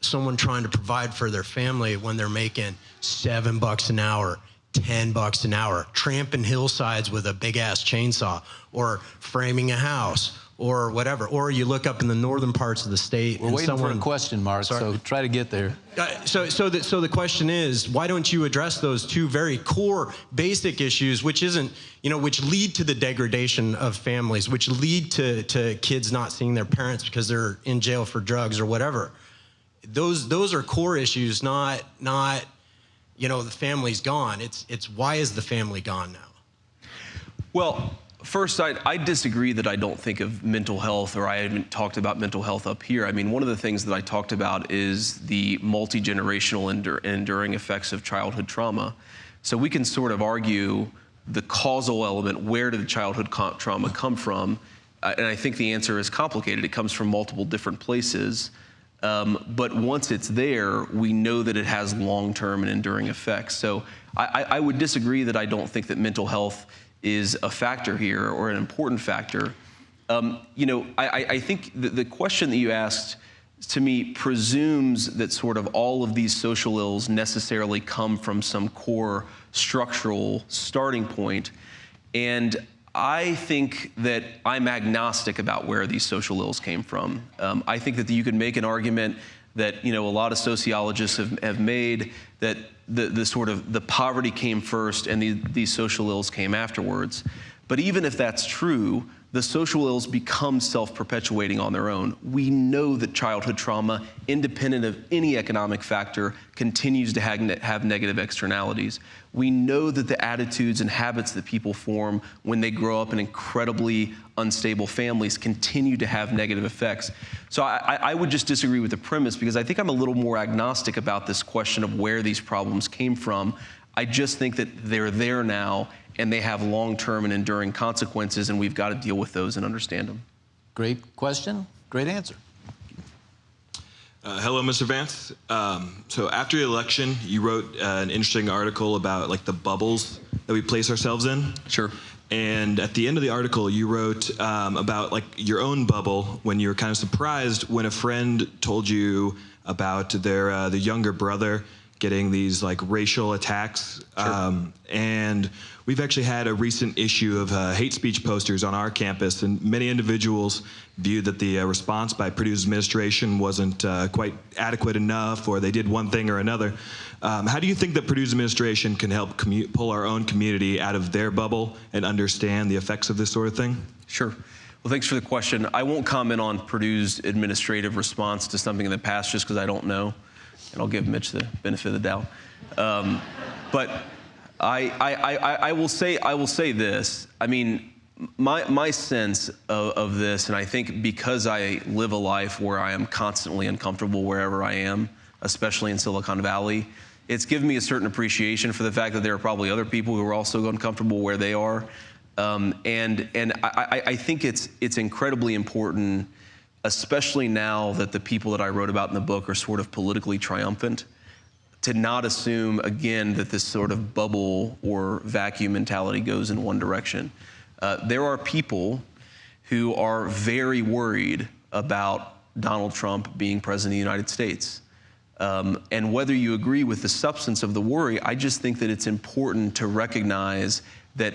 someone trying to provide for their family when they're making seven bucks an hour, ten bucks an hour, tramping hillsides with a big ass chainsaw, or framing a house, or whatever. Or you look up in the northern parts of the state We're and waiting someone for a question, Mark, so try to get there. uh, so, so, the, so the question is, why don't you address those two very core, basic issues, which isn't, you know, which lead to the degradation of families, which lead to, to kids not seeing their parents because they're in jail for drugs or whatever. Those, those are core issues, not, not, you know, the family's gone. It's, it's why is the family gone now? Well, first, I, I disagree that I don't think of mental health or I haven't talked about mental health up here. I mean, one of the things that I talked about is the multi generational endur- enduring effects of childhood trauma. So we can sort of argue the causal element where did the childhood co- trauma come from? Uh, and I think the answer is complicated. It comes from multiple different places. Um, but once it's there, we know that it has long-term and enduring effects. So I, I would disagree that I don't think that mental health is a factor here or an important factor. Um, you know, I, I- think the, the question that you asked to me presumes that sort of all of these social ills necessarily come from some core structural starting point. And I think that I'm agnostic about where these social ills came from. Um, I think that you could make an argument that you know a lot of sociologists have, have made that the, the sort of the poverty came first and the, these social ills came afterwards. But even if that's true, the social ills become self-perpetuating on their own. We know that childhood trauma, independent of any economic factor, continues to have, have negative externalities. We know that the attitudes and habits that people form when they grow up in incredibly unstable families continue to have negative effects. So I, I would just disagree with the premise because I think I'm a little more agnostic about this question of where these problems came from. I just think that they're there now and they have long-term and enduring consequences and we've got to deal with those and understand them. Great question, great answer. Uh, hello, Mr. Vance. Um, so after the election, you wrote uh, an interesting article about like the bubbles that we place ourselves in. Sure. And at the end of the article, you wrote um, about like your own bubble when you were kind of surprised when a friend told you about their uh, the younger brother getting these like racial attacks. Um, and we've actually had a recent issue of uh, hate speech posters on our campus, and many individuals viewed that the uh, response by Purdue's administration wasn't uh, quite adequate enough, or they did one thing or another. Um, how do you think that Purdue's administration can help pull our own community out of their bubble and understand the effects of this sort of thing? Sure. Well, thanks for the question. I won't comment on Purdue's administrative response to something in the past just because I don't know, and I'll give Mitch the benefit of the doubt. Um, but I, I, I, I will say I will say this. I mean, my my sense of, of this, and I think because I live a life where I am constantly uncomfortable wherever I am, especially in Silicon Valley, it's given me a certain appreciation for the fact that there are probably other people who are also uncomfortable where they are. Um, and and I, I, I think it's it's incredibly important, especially now that the people that I wrote about in the book are sort of politically triumphant, to not assume again that this sort of bubble or vacuum mentality goes in one direction. Uh, there are people who are very worried about Donald Trump being president of the United States. Um, and whether you agree with the substance of the worry, I just think that it's important to recognize that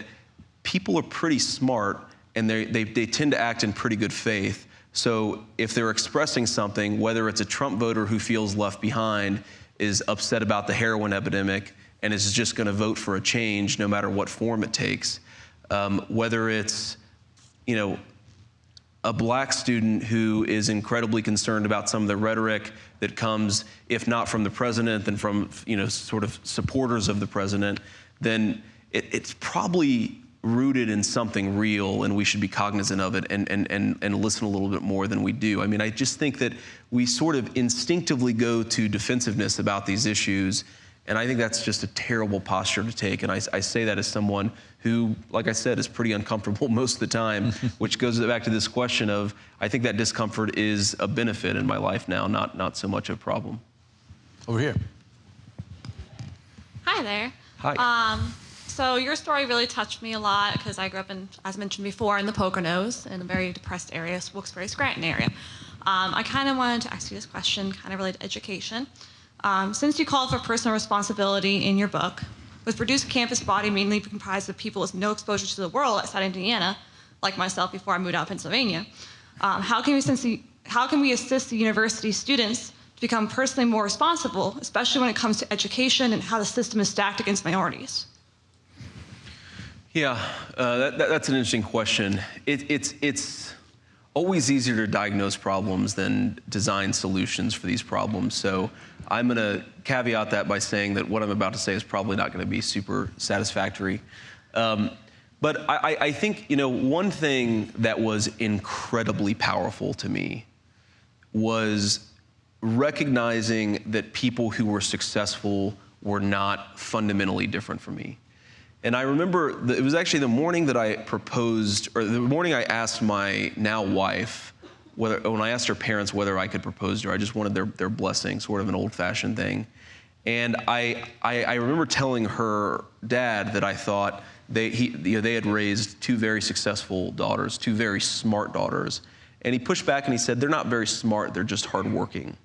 people are pretty smart and they, they, they tend to act in pretty good faith. So if they're expressing something, whether it's a Trump voter who feels left behind, is upset about the heroin epidemic, and is just going to vote for a change no matter what form it takes, um, whether it's, you know, a black student who is incredibly concerned about some of the rhetoric that comes, if not from the president, then from you know sort of supporters of the president, then it, it's probably rooted in something real, and we should be cognizant of it and, and, and, and listen a little bit more than we do. I mean, I just think that we sort of instinctively go to defensiveness about these issues, and I think that's just a terrible posture to take. And I, I say that as someone who, like I said, is pretty uncomfortable most of the time, which goes back to this question of I think that discomfort is a benefit in my life now, not, not so much a problem. Over here. Hi there. Hi. Um, so your story really touched me a lot because I grew up in, as mentioned before, in the Poconos in a very depressed area, Wilkes-Barre, Scranton area. Um, I kind of wanted to ask you this question, kind of related to education. Um, since you called for personal responsibility in your book, with Purdue's campus body mainly comprised of people with no exposure to the world outside Indiana, like myself before I moved out of Pennsylvania, um, how, can we how can we assist the university students to become personally more responsible, especially when it comes to education and how the system is stacked against minorities? Yeah, uh, that, that, that's an interesting question. It, it's, it's always easier to diagnose problems than design solutions for these problems. So I'm going to caveat that by saying that what I'm about to say is probably not going to be super satisfactory. Um, but I, I think, you know, one thing that was incredibly powerful to me was recognizing that people who were successful were not fundamentally different from me. And I remember it was actually the morning that I proposed, or the morning I asked my now wife, whether when I asked her parents whether I could propose to her, I just wanted their, their blessing, sort of an old-fashioned thing. And I, I, I, remember telling her dad that I thought they, he, you know, they had raised two very successful daughters, two very smart daughters. And he pushed back and he said, they're not very smart, they're just hardworking.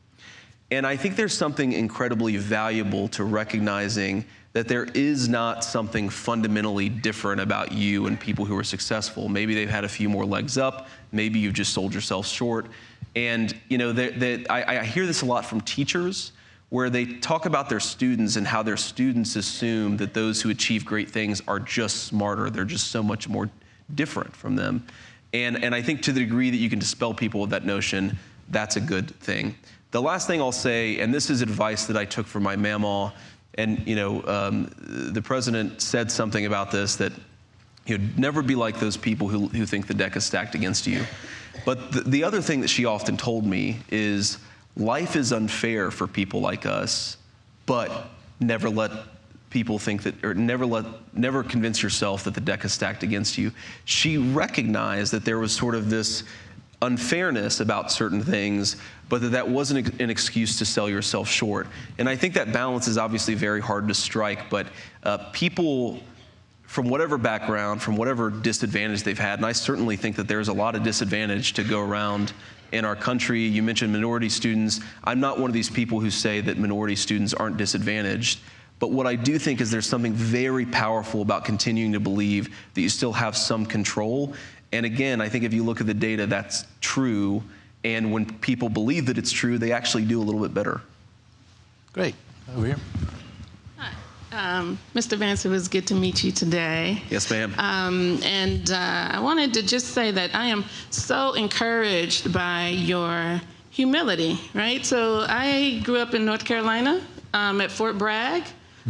And I think there's something incredibly valuable to recognizing that there is not something fundamentally different about you and people who are successful. Maybe they've had a few more legs up. Maybe you've just sold yourself short. And you know, that, that I, I hear this a lot from teachers where they talk about their students and how their students assume that those who achieve great things are just smarter. They're just so much more different from them. And, and I think to the degree that you can dispel people with that notion, that's a good thing. The last thing I'll say, and this is advice that I took from my mamaw, and you know, um, the president said something about this that you'd never be like those people who, who think the deck is stacked against you. But the, the other thing that she often told me is life is unfair for people like us, but never let people think that, or never let, never convince yourself that the deck is stacked against you. She recognized that there was sort of this unfairness about certain things, but that that wasn't an excuse to sell yourself short. And I think that balance is obviously very hard to strike, but uh, people from whatever background, from whatever disadvantage they've had, and I certainly think that there's a lot of disadvantage to go around in our country. You mentioned minority students. I'm not one of these people who say that minority students aren't disadvantaged. But what I do think is there's something very powerful about continuing to believe that you still have some control. And again, I think if you look at the data, that's true. And when people believe that it's true, they actually do a little bit better. Great. Over here. Um, Mr. Vance, it was good to meet you today. Yes, ma'am. Um, and uh, I wanted to just say that I am so encouraged by your humility, right? So I grew up in North Carolina um, at Fort Bragg.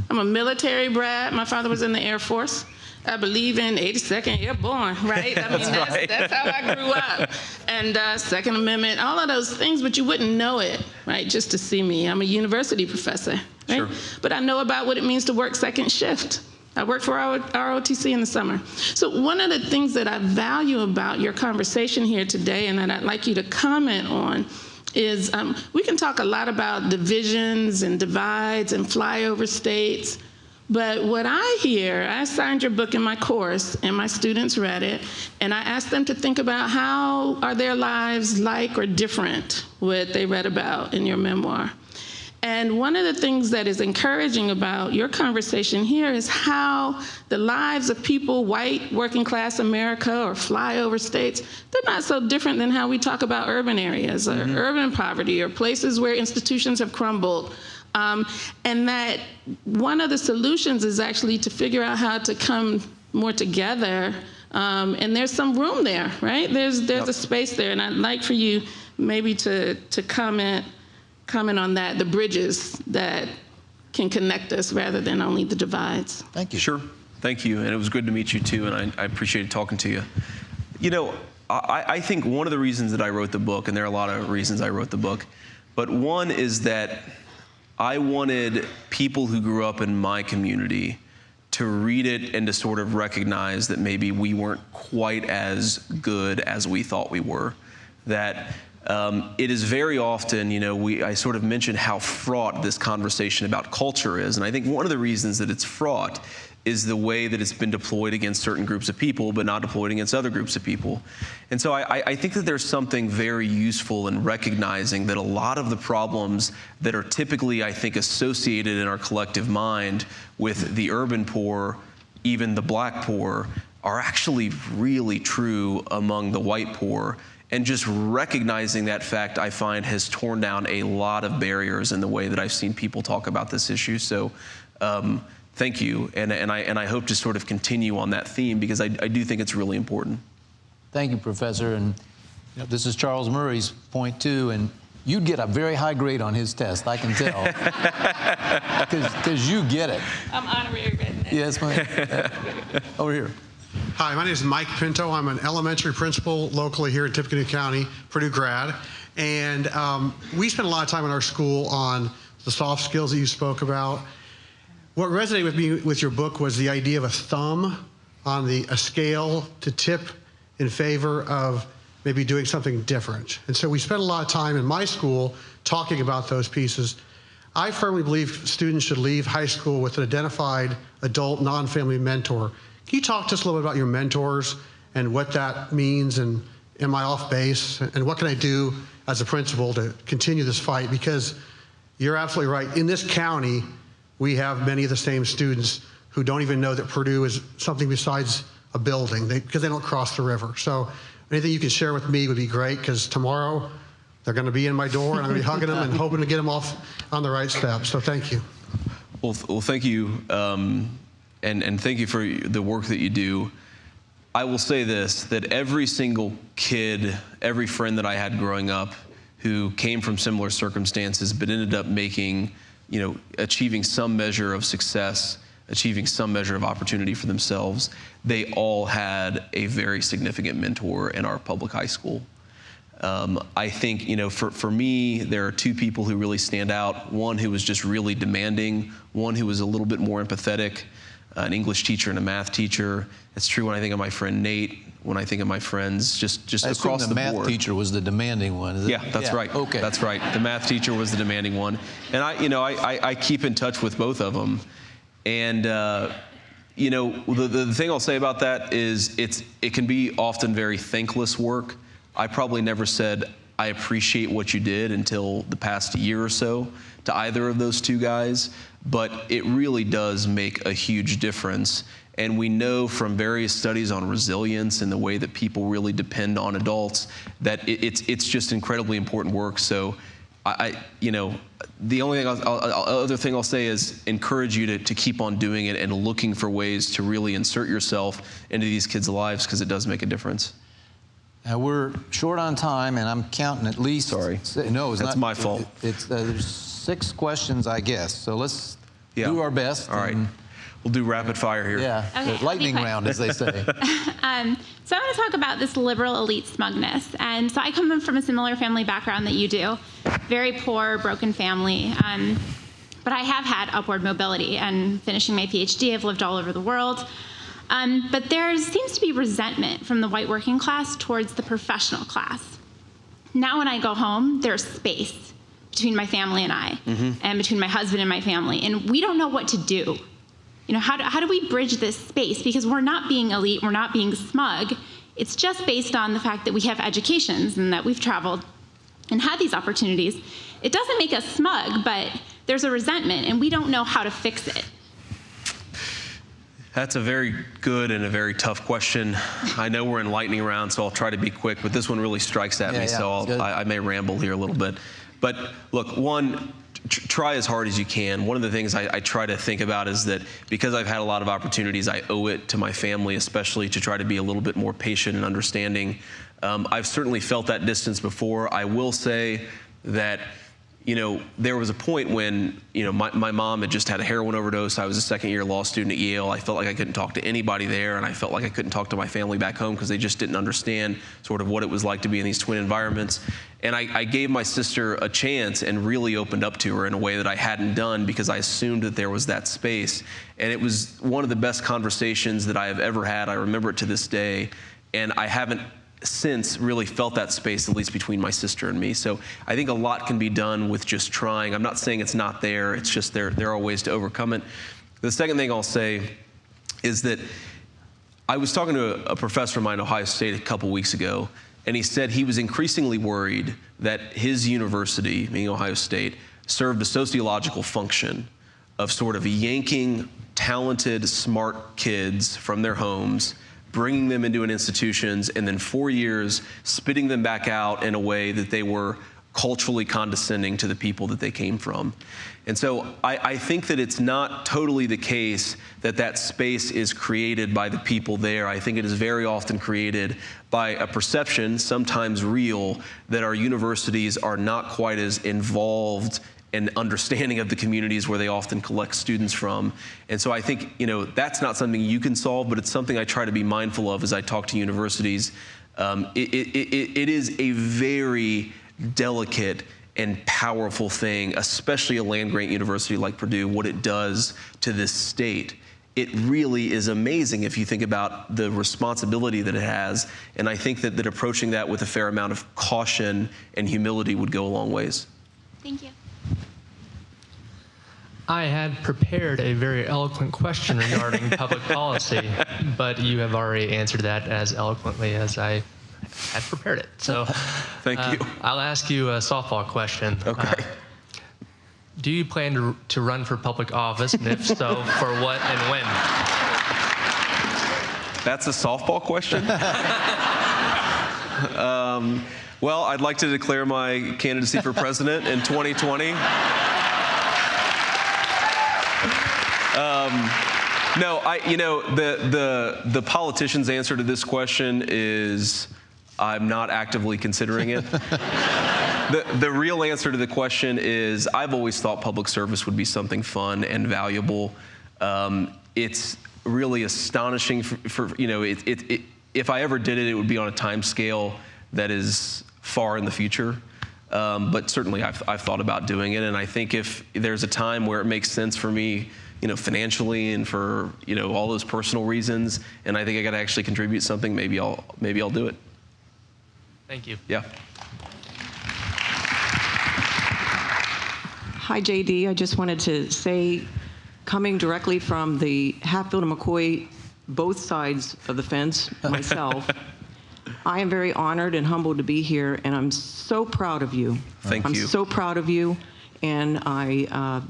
I'm a military brat. My father was in the Air Force. I believe in 82nd Airborne, right? I mean, that's, right. that's how I grew up. And uh, Second Amendment, all of those things, but you wouldn't know it, right, just to see me. I'm a university professor, right? Sure. But I know about what it means to work second shift. I work for our ROTC in the summer. So one of the things that I value about your conversation here today and that I'd like you to comment on is um, we can talk a lot about divisions and divides and flyover states. But what I hear, I signed your book in my course, and my students read it, and I asked them to think about how are their lives like or different what they read about in your memoir. And one of the things that is encouraging about your conversation here is how the lives of people, white, working class America, or flyover states, they're not so different than how we talk about urban areas or mm-hmm. urban poverty or places where institutions have crumbled. Um, and that one of the solutions is actually to figure out how to come more together. Um, and there's some room there, right? There's there's a space there, and I'd like for you maybe to to comment comment on that, the bridges that can connect us rather than only the divides. Thank you. Sure. Thank you. And it was good to meet you too. And I, I appreciated talking to you. You know, I, I think one of the reasons that I wrote the book, and there are a lot of reasons I wrote the book, but one is that I wanted people who grew up in my community to read it and to sort of recognize that maybe we weren't quite as good as we thought we were. That um, it is very often, you know, we, I sort of mentioned how fraught this conversation about culture is. And I think one of the reasons that it's fraught is the way that it's been deployed against certain groups of people, but not deployed against other groups of people. And so I, I- think that there's something very useful in recognizing that a lot of the problems that are typically, I think, associated in our collective mind with the urban poor, even the black poor, are actually really true among the white poor. And just recognizing that fact, I find, has torn down a lot of barriers in the way that I've seen people talk about this issue. So, um, thank you. And, and, I, and I hope to sort of continue on that theme because I, I do think it's really important. Thank you, Professor. And you know, this is Charles Murray's point too. And you'd get a very high grade on his test, I can tell, because you get it. I'm honorary redneck. Yes, ma'am. Over here. Hi, my name is Mike Pinto. I'm an elementary principal locally here in Tippecanoe County, Purdue grad. And um, we spend a lot of time in our school on the soft skills that you spoke about. What resonated with me with your book was the idea of a thumb on the a scale to tip in favor of maybe doing something different. And so we spent a lot of time in my school talking about those pieces. I firmly believe students should leave high school with an identified adult non-family mentor. Can you talk to us a little bit about your mentors and what that means and am I off base and what can I do as a principal to continue this fight? Because you're absolutely right. In this county, we have many of the same students who don't even know that Purdue is something besides a building they, because they don't cross the river. So anything you can share with me would be great because tomorrow they're going to be in my door and I'm going to be hugging them and hoping to get them off on the right step. So thank you. Well, th- well thank you. Um, and, and thank you for the work that you do. I will say this that every single kid, every friend that I had growing up who came from similar circumstances but ended up making, you know, achieving some measure of success, achieving some measure of opportunity for themselves, they all had a very significant mentor in our public high school. Um, I think, you know, for, for me, there are two people who really stand out. One who was just really demanding, one who was a little bit more empathetic, an English teacher and a math teacher. It's true when I think of my friend Nate, when I think of my friends just, just I across the, the, math board. teacher was the demanding one. Is it? Yeah, that's right. Okay. That's right. The math teacher was the demanding one, and I, you know, I, I, I keep in touch with both of them, and uh, you know, the, the thing I'll say about that is it's it can be often very thankless work. I probably never said I appreciate what you did until the past year or so to either of those two guys, but it really does make a huge difference. And we know from various studies on resilience and the way that people really depend on adults that it, it's it's just incredibly important work. So, I, I you know, the only thing I'll, I'll, other thing I'll say is encourage you to, to keep on doing it and looking for ways to really insert yourself into these kids' lives because it does make a difference. Now, we're short on time, and I'm counting at least. Sorry. No, it's That's not. my fault. it- It's, uh, there's six questions, I guess. So let's Yeah. do our best. All right. and- We'll do rapid fire here. Yeah, Okay, the lightning round, as they say. Um, so I want to talk about this liberal elite smugness. And so I come from a similar family background that you do, very poor, broken family. Um, but I have had upward mobility and finishing my PhD, I've lived all over the world. Um, but there seems to be resentment from the white working class towards the professional class. Now, when I go home, there's space between my family and I, mm-hmm. and between my husband and my family, and we don't know what to do. You know, how do, how do we bridge this space? Because we're not being elite, we're not being smug. It's just based on the fact that we have educations and that we've traveled and had these opportunities. It doesn't make us smug, but there's a resentment, and we don't know how to fix it. That's a very good and a very tough question. I know we're in lightning round, so I'll try to be quick, but this one really strikes at Yeah, me, yeah, so. I'll, I, I may ramble here a little bit. But look, one, try as hard as you can. One of the things I, I try to think about is that because I've had a lot of opportunities, I owe it to my family, especially to try to be a little bit more patient and understanding. Um, I've certainly felt that distance before. I will say that you know, there was a point when, you know, my, my mom had just had a heroin overdose. I was a second year law student at Yale. I felt like I couldn't talk to anybody there, and I felt like I couldn't talk to my family back home because they just didn't understand sort of what it was like to be in these twin environments. And I, I gave my sister a chance and really opened up to her in a way that I hadn't done because I assumed that there was that space. And it was one of the best conversations that I have ever had. I remember it to this day. And I haven't since really felt that space, at least between my sister and me. So I think a lot can be done with just trying. I'm not saying it's not there, it's just there, there are ways to overcome it. The second thing I'll say is that I was talking to a, professor of mine at Ohio State a couple weeks ago, and he said he was increasingly worried that his university, meaning Ohio State, served a sociological function of sort of yanking talented, smart kids from their homes bringing them into an institutions, and then four years spitting them back out in a way that they were culturally condescending to the people that they came from. And so I, I, think that it's not totally the case that that space is created by the people there. I think it is very often created by a perception, sometimes real, that our universities are not quite as involved and understanding of the communities where they often collect students from. And so I think, you know, that's not something you can solve, but it's something I try to be mindful of as I talk to universities. Um, it, it, it, it is a very delicate and powerful thing, especially a land grant university like Purdue, what it does to this state. It really is amazing if you think about the responsibility that it has. And I think that, that approaching that with a fair amount of caution and humility would go a long ways. Thank you. I had prepared a very eloquent question regarding public policy, but you have already answered that as eloquently as I had prepared it. So, thank uh, you. I'll ask you a softball question. Okay. Uh, do you plan to, to run for public office? And if so, for what and when? That's a softball question? um, well, I'd like to declare my candidacy for president in 2020. Um, no, I, you know, the, the, the politician's answer to this question is I'm not actively considering it. the, the real answer to the question is I've always thought public service would be something fun and valuable. Um, it's really astonishing for, for you know, it, it, it, if I ever did it, it would be on a time scale that is far in the future. Um, but certainly I've, I've thought about doing it. And I think if there's a time where it makes sense for me, you know, financially and for, you know, all those personal reasons, and I think I got to actually contribute something, maybe I'll, maybe I'll do it. Thank you. Yeah. Hi, JD. I just wanted to say, coming directly from the Hatfield and McCoy, both sides of the fence, myself, I am very honored and humbled to be here, and I'm so proud of you. Thank you. I'm so proud of you, and I uh,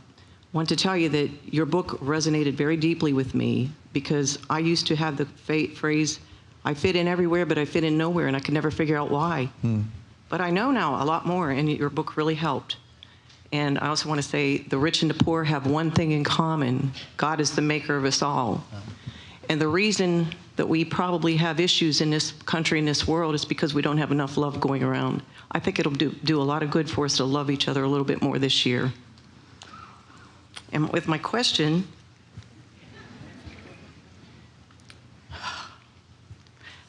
want to tell you that your book resonated very deeply with me because I used to have the phrase, I fit in everywhere, but I fit in nowhere, and I could never figure out why. Hmm. But I know now a lot more, and your book really helped. And I also want to say the rich and the poor have one thing in common God is the maker of us all. And the reason that we probably have issues in this country, in this world, is because we don't have enough love going around. I think it'll do, do a lot of good for us to love each other a little bit more this year. And with my question,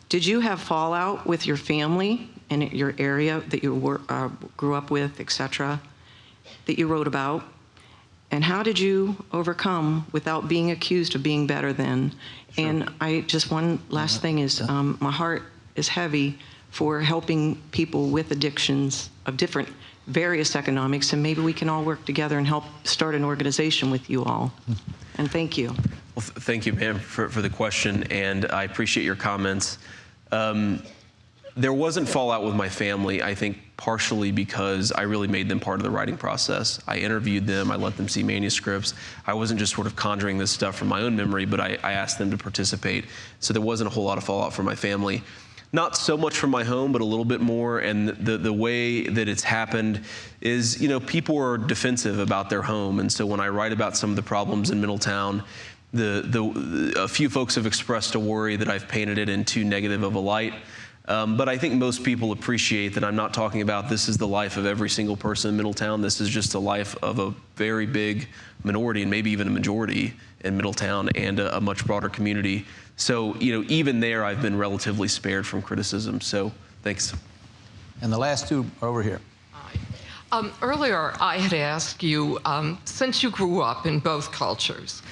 did you have fallout with your family and your area that you were, uh, grew up with, et cetera, that you wrote about? And how did you overcome without being accused of being better than? And I just one last thing is um, my heart is heavy for helping people with addictions of different various economics, and maybe we can all work together and help start an organization with you all. And thank you. Well, th- thank you, ma'am, for, for the question, and I appreciate your comments. Um, there wasn't fallout with my family, I think partially because I really made them part of the writing process. I interviewed them, I let them see manuscripts. I wasn't just sort of conjuring this stuff from my own memory, but I, I asked them to participate. So there wasn't a whole lot of fallout for my family. Not so much from my home, but a little bit more. And the, the way that it's happened is, you know, people are defensive about their home. And so when I write about some of the problems in Middletown, the, the, a few folks have expressed a worry that I've painted it in too negative of a light. Um, but I think most people appreciate that I'm not talking about this is the life of every single person in Middletown. This is just the life of a very big minority and maybe even a majority in Middletown and a, a much broader community. So, you know, even there, I've been relatively spared from criticism. So, thanks. And the last two are over here. Um, earlier, I had asked you, um, since you grew up in both cultures,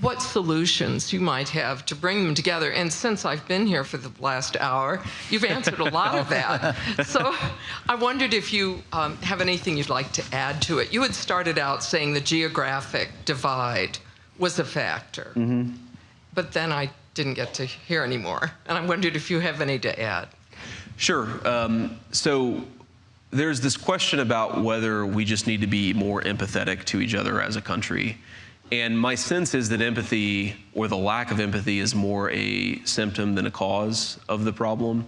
what solutions you might have to bring them together. And since I've been here for the last hour, you've answered a lot of that. So I wondered if you um, have anything you'd like to add to it. You had started out saying the geographic divide was a factor, but then I didn't get to hear anymore. And I wondered if you have any to add. Sure. Um, so there's this question about whether we just need to be more empathetic to each other as a country. And my sense is that empathy, or the lack of empathy, is more a symptom than a cause of the problem.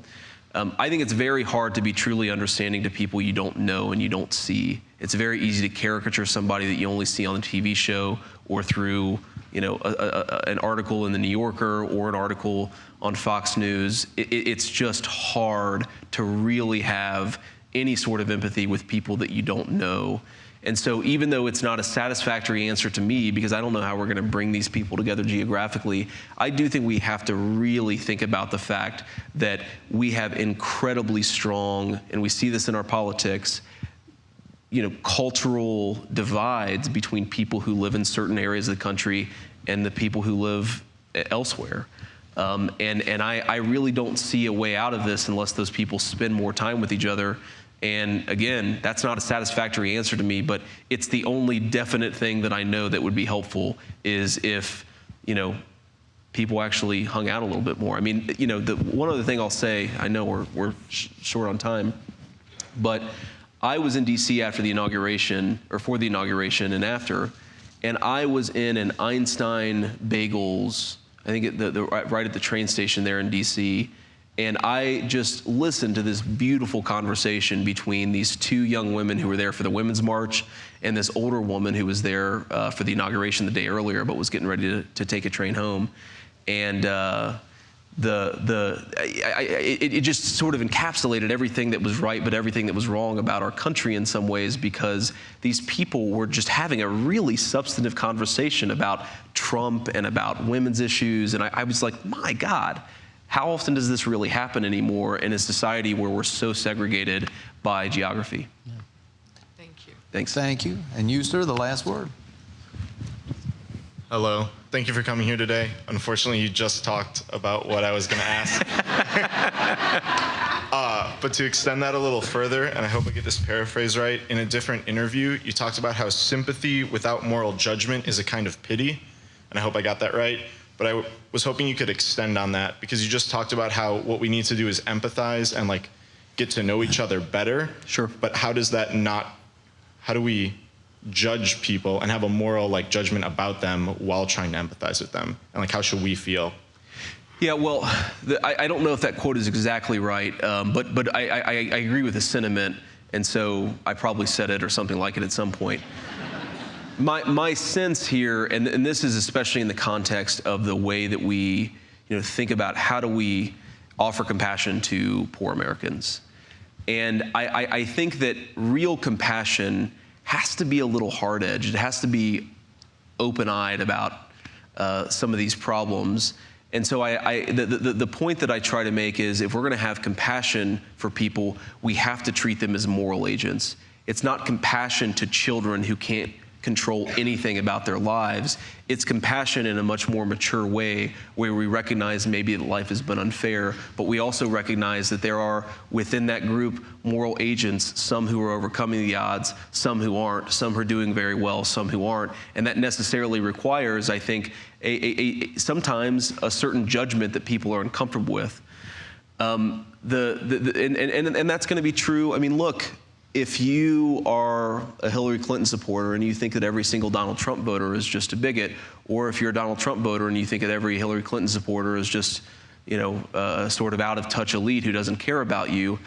Um, I think it's very hard to be truly understanding to people you don't know and you don't see. It's very easy to caricature somebody that you only see on a TV show or through, you know, a, a, an article in the New Yorker or an article on Fox News. It, it- it's just hard to really have any sort of empathy with people that you don't know. And so, even though it's not a satisfactory answer to me, because I don't know how we're going to bring these people together geographically, I do think we have to really think about the fact that we have incredibly strong, and we see this in our politics, you know, cultural divides between people who live in certain areas of the country and the people who live elsewhere. Um, and and I, I really don't see a way out of this unless those people spend more time with each other. And again, that's not a satisfactory answer to me, but it's the only definite thing that I know that would be helpful is if, you know, people actually hung out a little bit more. I mean, you know, the one other thing I'll say, I know we're, we're sh- short on time, but I was in DC after the inauguration, or for the inauguration and after, and I was in an Einstein Bagels, I think the, the, right right at the train station there in DC, and I just listened to this beautiful conversation between these two young women who were there for the Women's March and this older woman who was there uh, for the inauguration the day earlier but was getting ready to, to take a train home. And uh, the the I, I, it, it just sort of encapsulated everything that was right, but everything that was wrong about our country in some ways, because these people were just having a really substantive conversation about Trump and about women's issues, and I, I was like, my God, how often does this really happen anymore in a society where we're so segregated by geography? Thank you. Thanks. Thank you. And you, sir, the last word. Hello. Thank you for coming here today. Unfortunately, you just talked about what I was going to ask. uh, but to extend that a little further, and I hope I get this paraphrase right, in a different interview, you talked about how sympathy without moral judgment is a kind of pity. And I hope I got that right. But I w- was hoping you could extend on that because you just talked about how what we need to do is empathize and like get to know each other better. Sure. But how does that not? How do we judge people and have a moral like judgment about them while trying to empathize with them? And like how should we feel? Yeah, well, the, I, I don't know if that quote is exactly right, um, but but I, I, I agree with the sentiment, and so I probably said it or something like it at some point. My my sense here, and, and this is especially in the context of the way that we, you know, think about how do we offer compassion to poor Americans, and I, I, I think that real compassion has to be a little hard edged. It has to be open eyed about uh, some of these problems. And so I, I, the, the, the point that I try to make is if we're going to have compassion for people, we have to treat them as moral agents. It's not compassion to children who can't control anything about their lives. It's compassion in a much more mature way where we recognize maybe that life has been unfair, but we also recognize that there are within that group moral agents, some who are overcoming the odds, some who aren't, some who are doing very well, some who aren't. And that necessarily requires, I think, a, a, a sometimes a certain judgment that people are uncomfortable with. Um, the, the, the, and, and, and that's going to be true. I mean, look, if you are a Hillary Clinton supporter and you think that every single Donald Trump voter is just a bigot, or if you're a Donald Trump voter and you think that every Hillary Clinton supporter is just, you know, a sort of out of touch elite who doesn't care about you,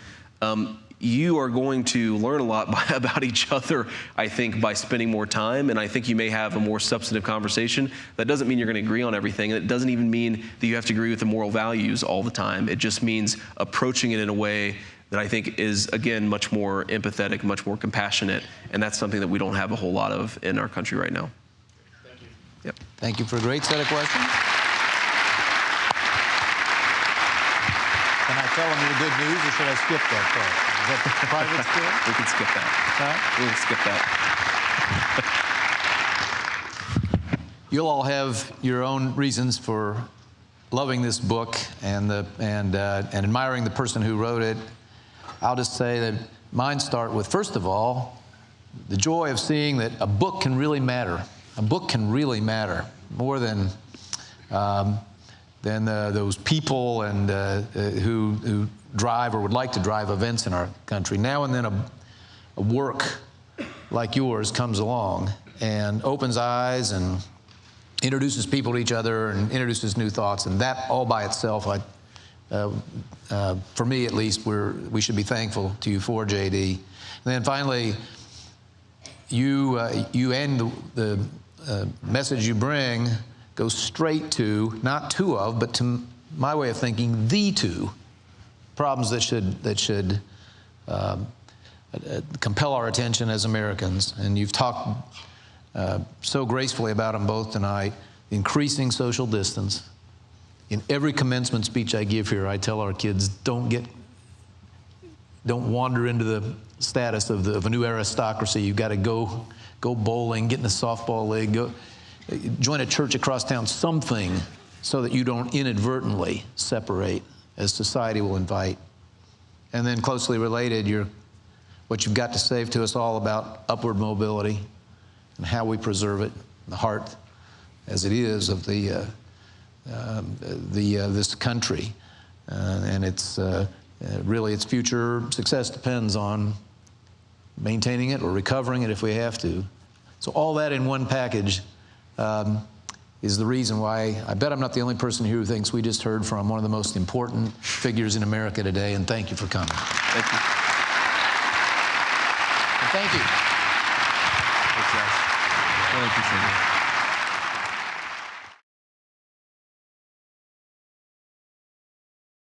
um, you are going to learn a lot by, about each other, I think, by spending more time. And I think you may have a more substantive conversation. That doesn't mean you're going to agree on everything. It doesn't even mean that you have to agree with the moral values all the time. It just means approaching it in a way that I think is, again, much more empathetic, much more compassionate. And that's something that we don't have a whole lot of in our country right now. Thank you. Yep. Thank you for a great set of questions. Can I tell them your good news, or should I skip that part? Is that private still? We can skip that. Huh? We can skip that. You'll all have your own reasons for loving this book and the and uh, and admiring the person who wrote it. I'll just say that mine start with first of all the joy of seeing that a book can really matter. A book can really matter more than um, than uh, those people and uh, uh, who who drive or would like to drive events in our country. Now and then a, a work like yours comes along and opens eyes and introduces people to each other and introduces new thoughts, and that all by itself, I, for me at least, we're, we should be thankful to you for, JD. And then finally, you, uh, you and the, the uh, message you bring goes straight to, not two of, but to my way of thinking, the two problems that should, that should um, uh, compel our attention as Americans. And you've talked uh, so gracefully about them both tonight. Increasing social distance. In every commencement speech I give here, I tell our kids don't get, don't wander into the status of, the, of a new aristocracy. You've got to go, go bowling, get in the softball league, go, join a church across town, something so that you don't inadvertently separate as society will invite. And then closely related, what you've got to say to us all about upward mobility and how we preserve it, the heart as it is of the, uh, um, the, uh, this country. Uh, and it's uh, really its future success depends on maintaining it or recovering it if we have to. So all that in one package um, is the reason why I bet I'm not the only person here who thinks we just heard from one of the most important figures in America today, and thank you for coming. Thank you. And thank you. Thanks, guys. Really appreciate it.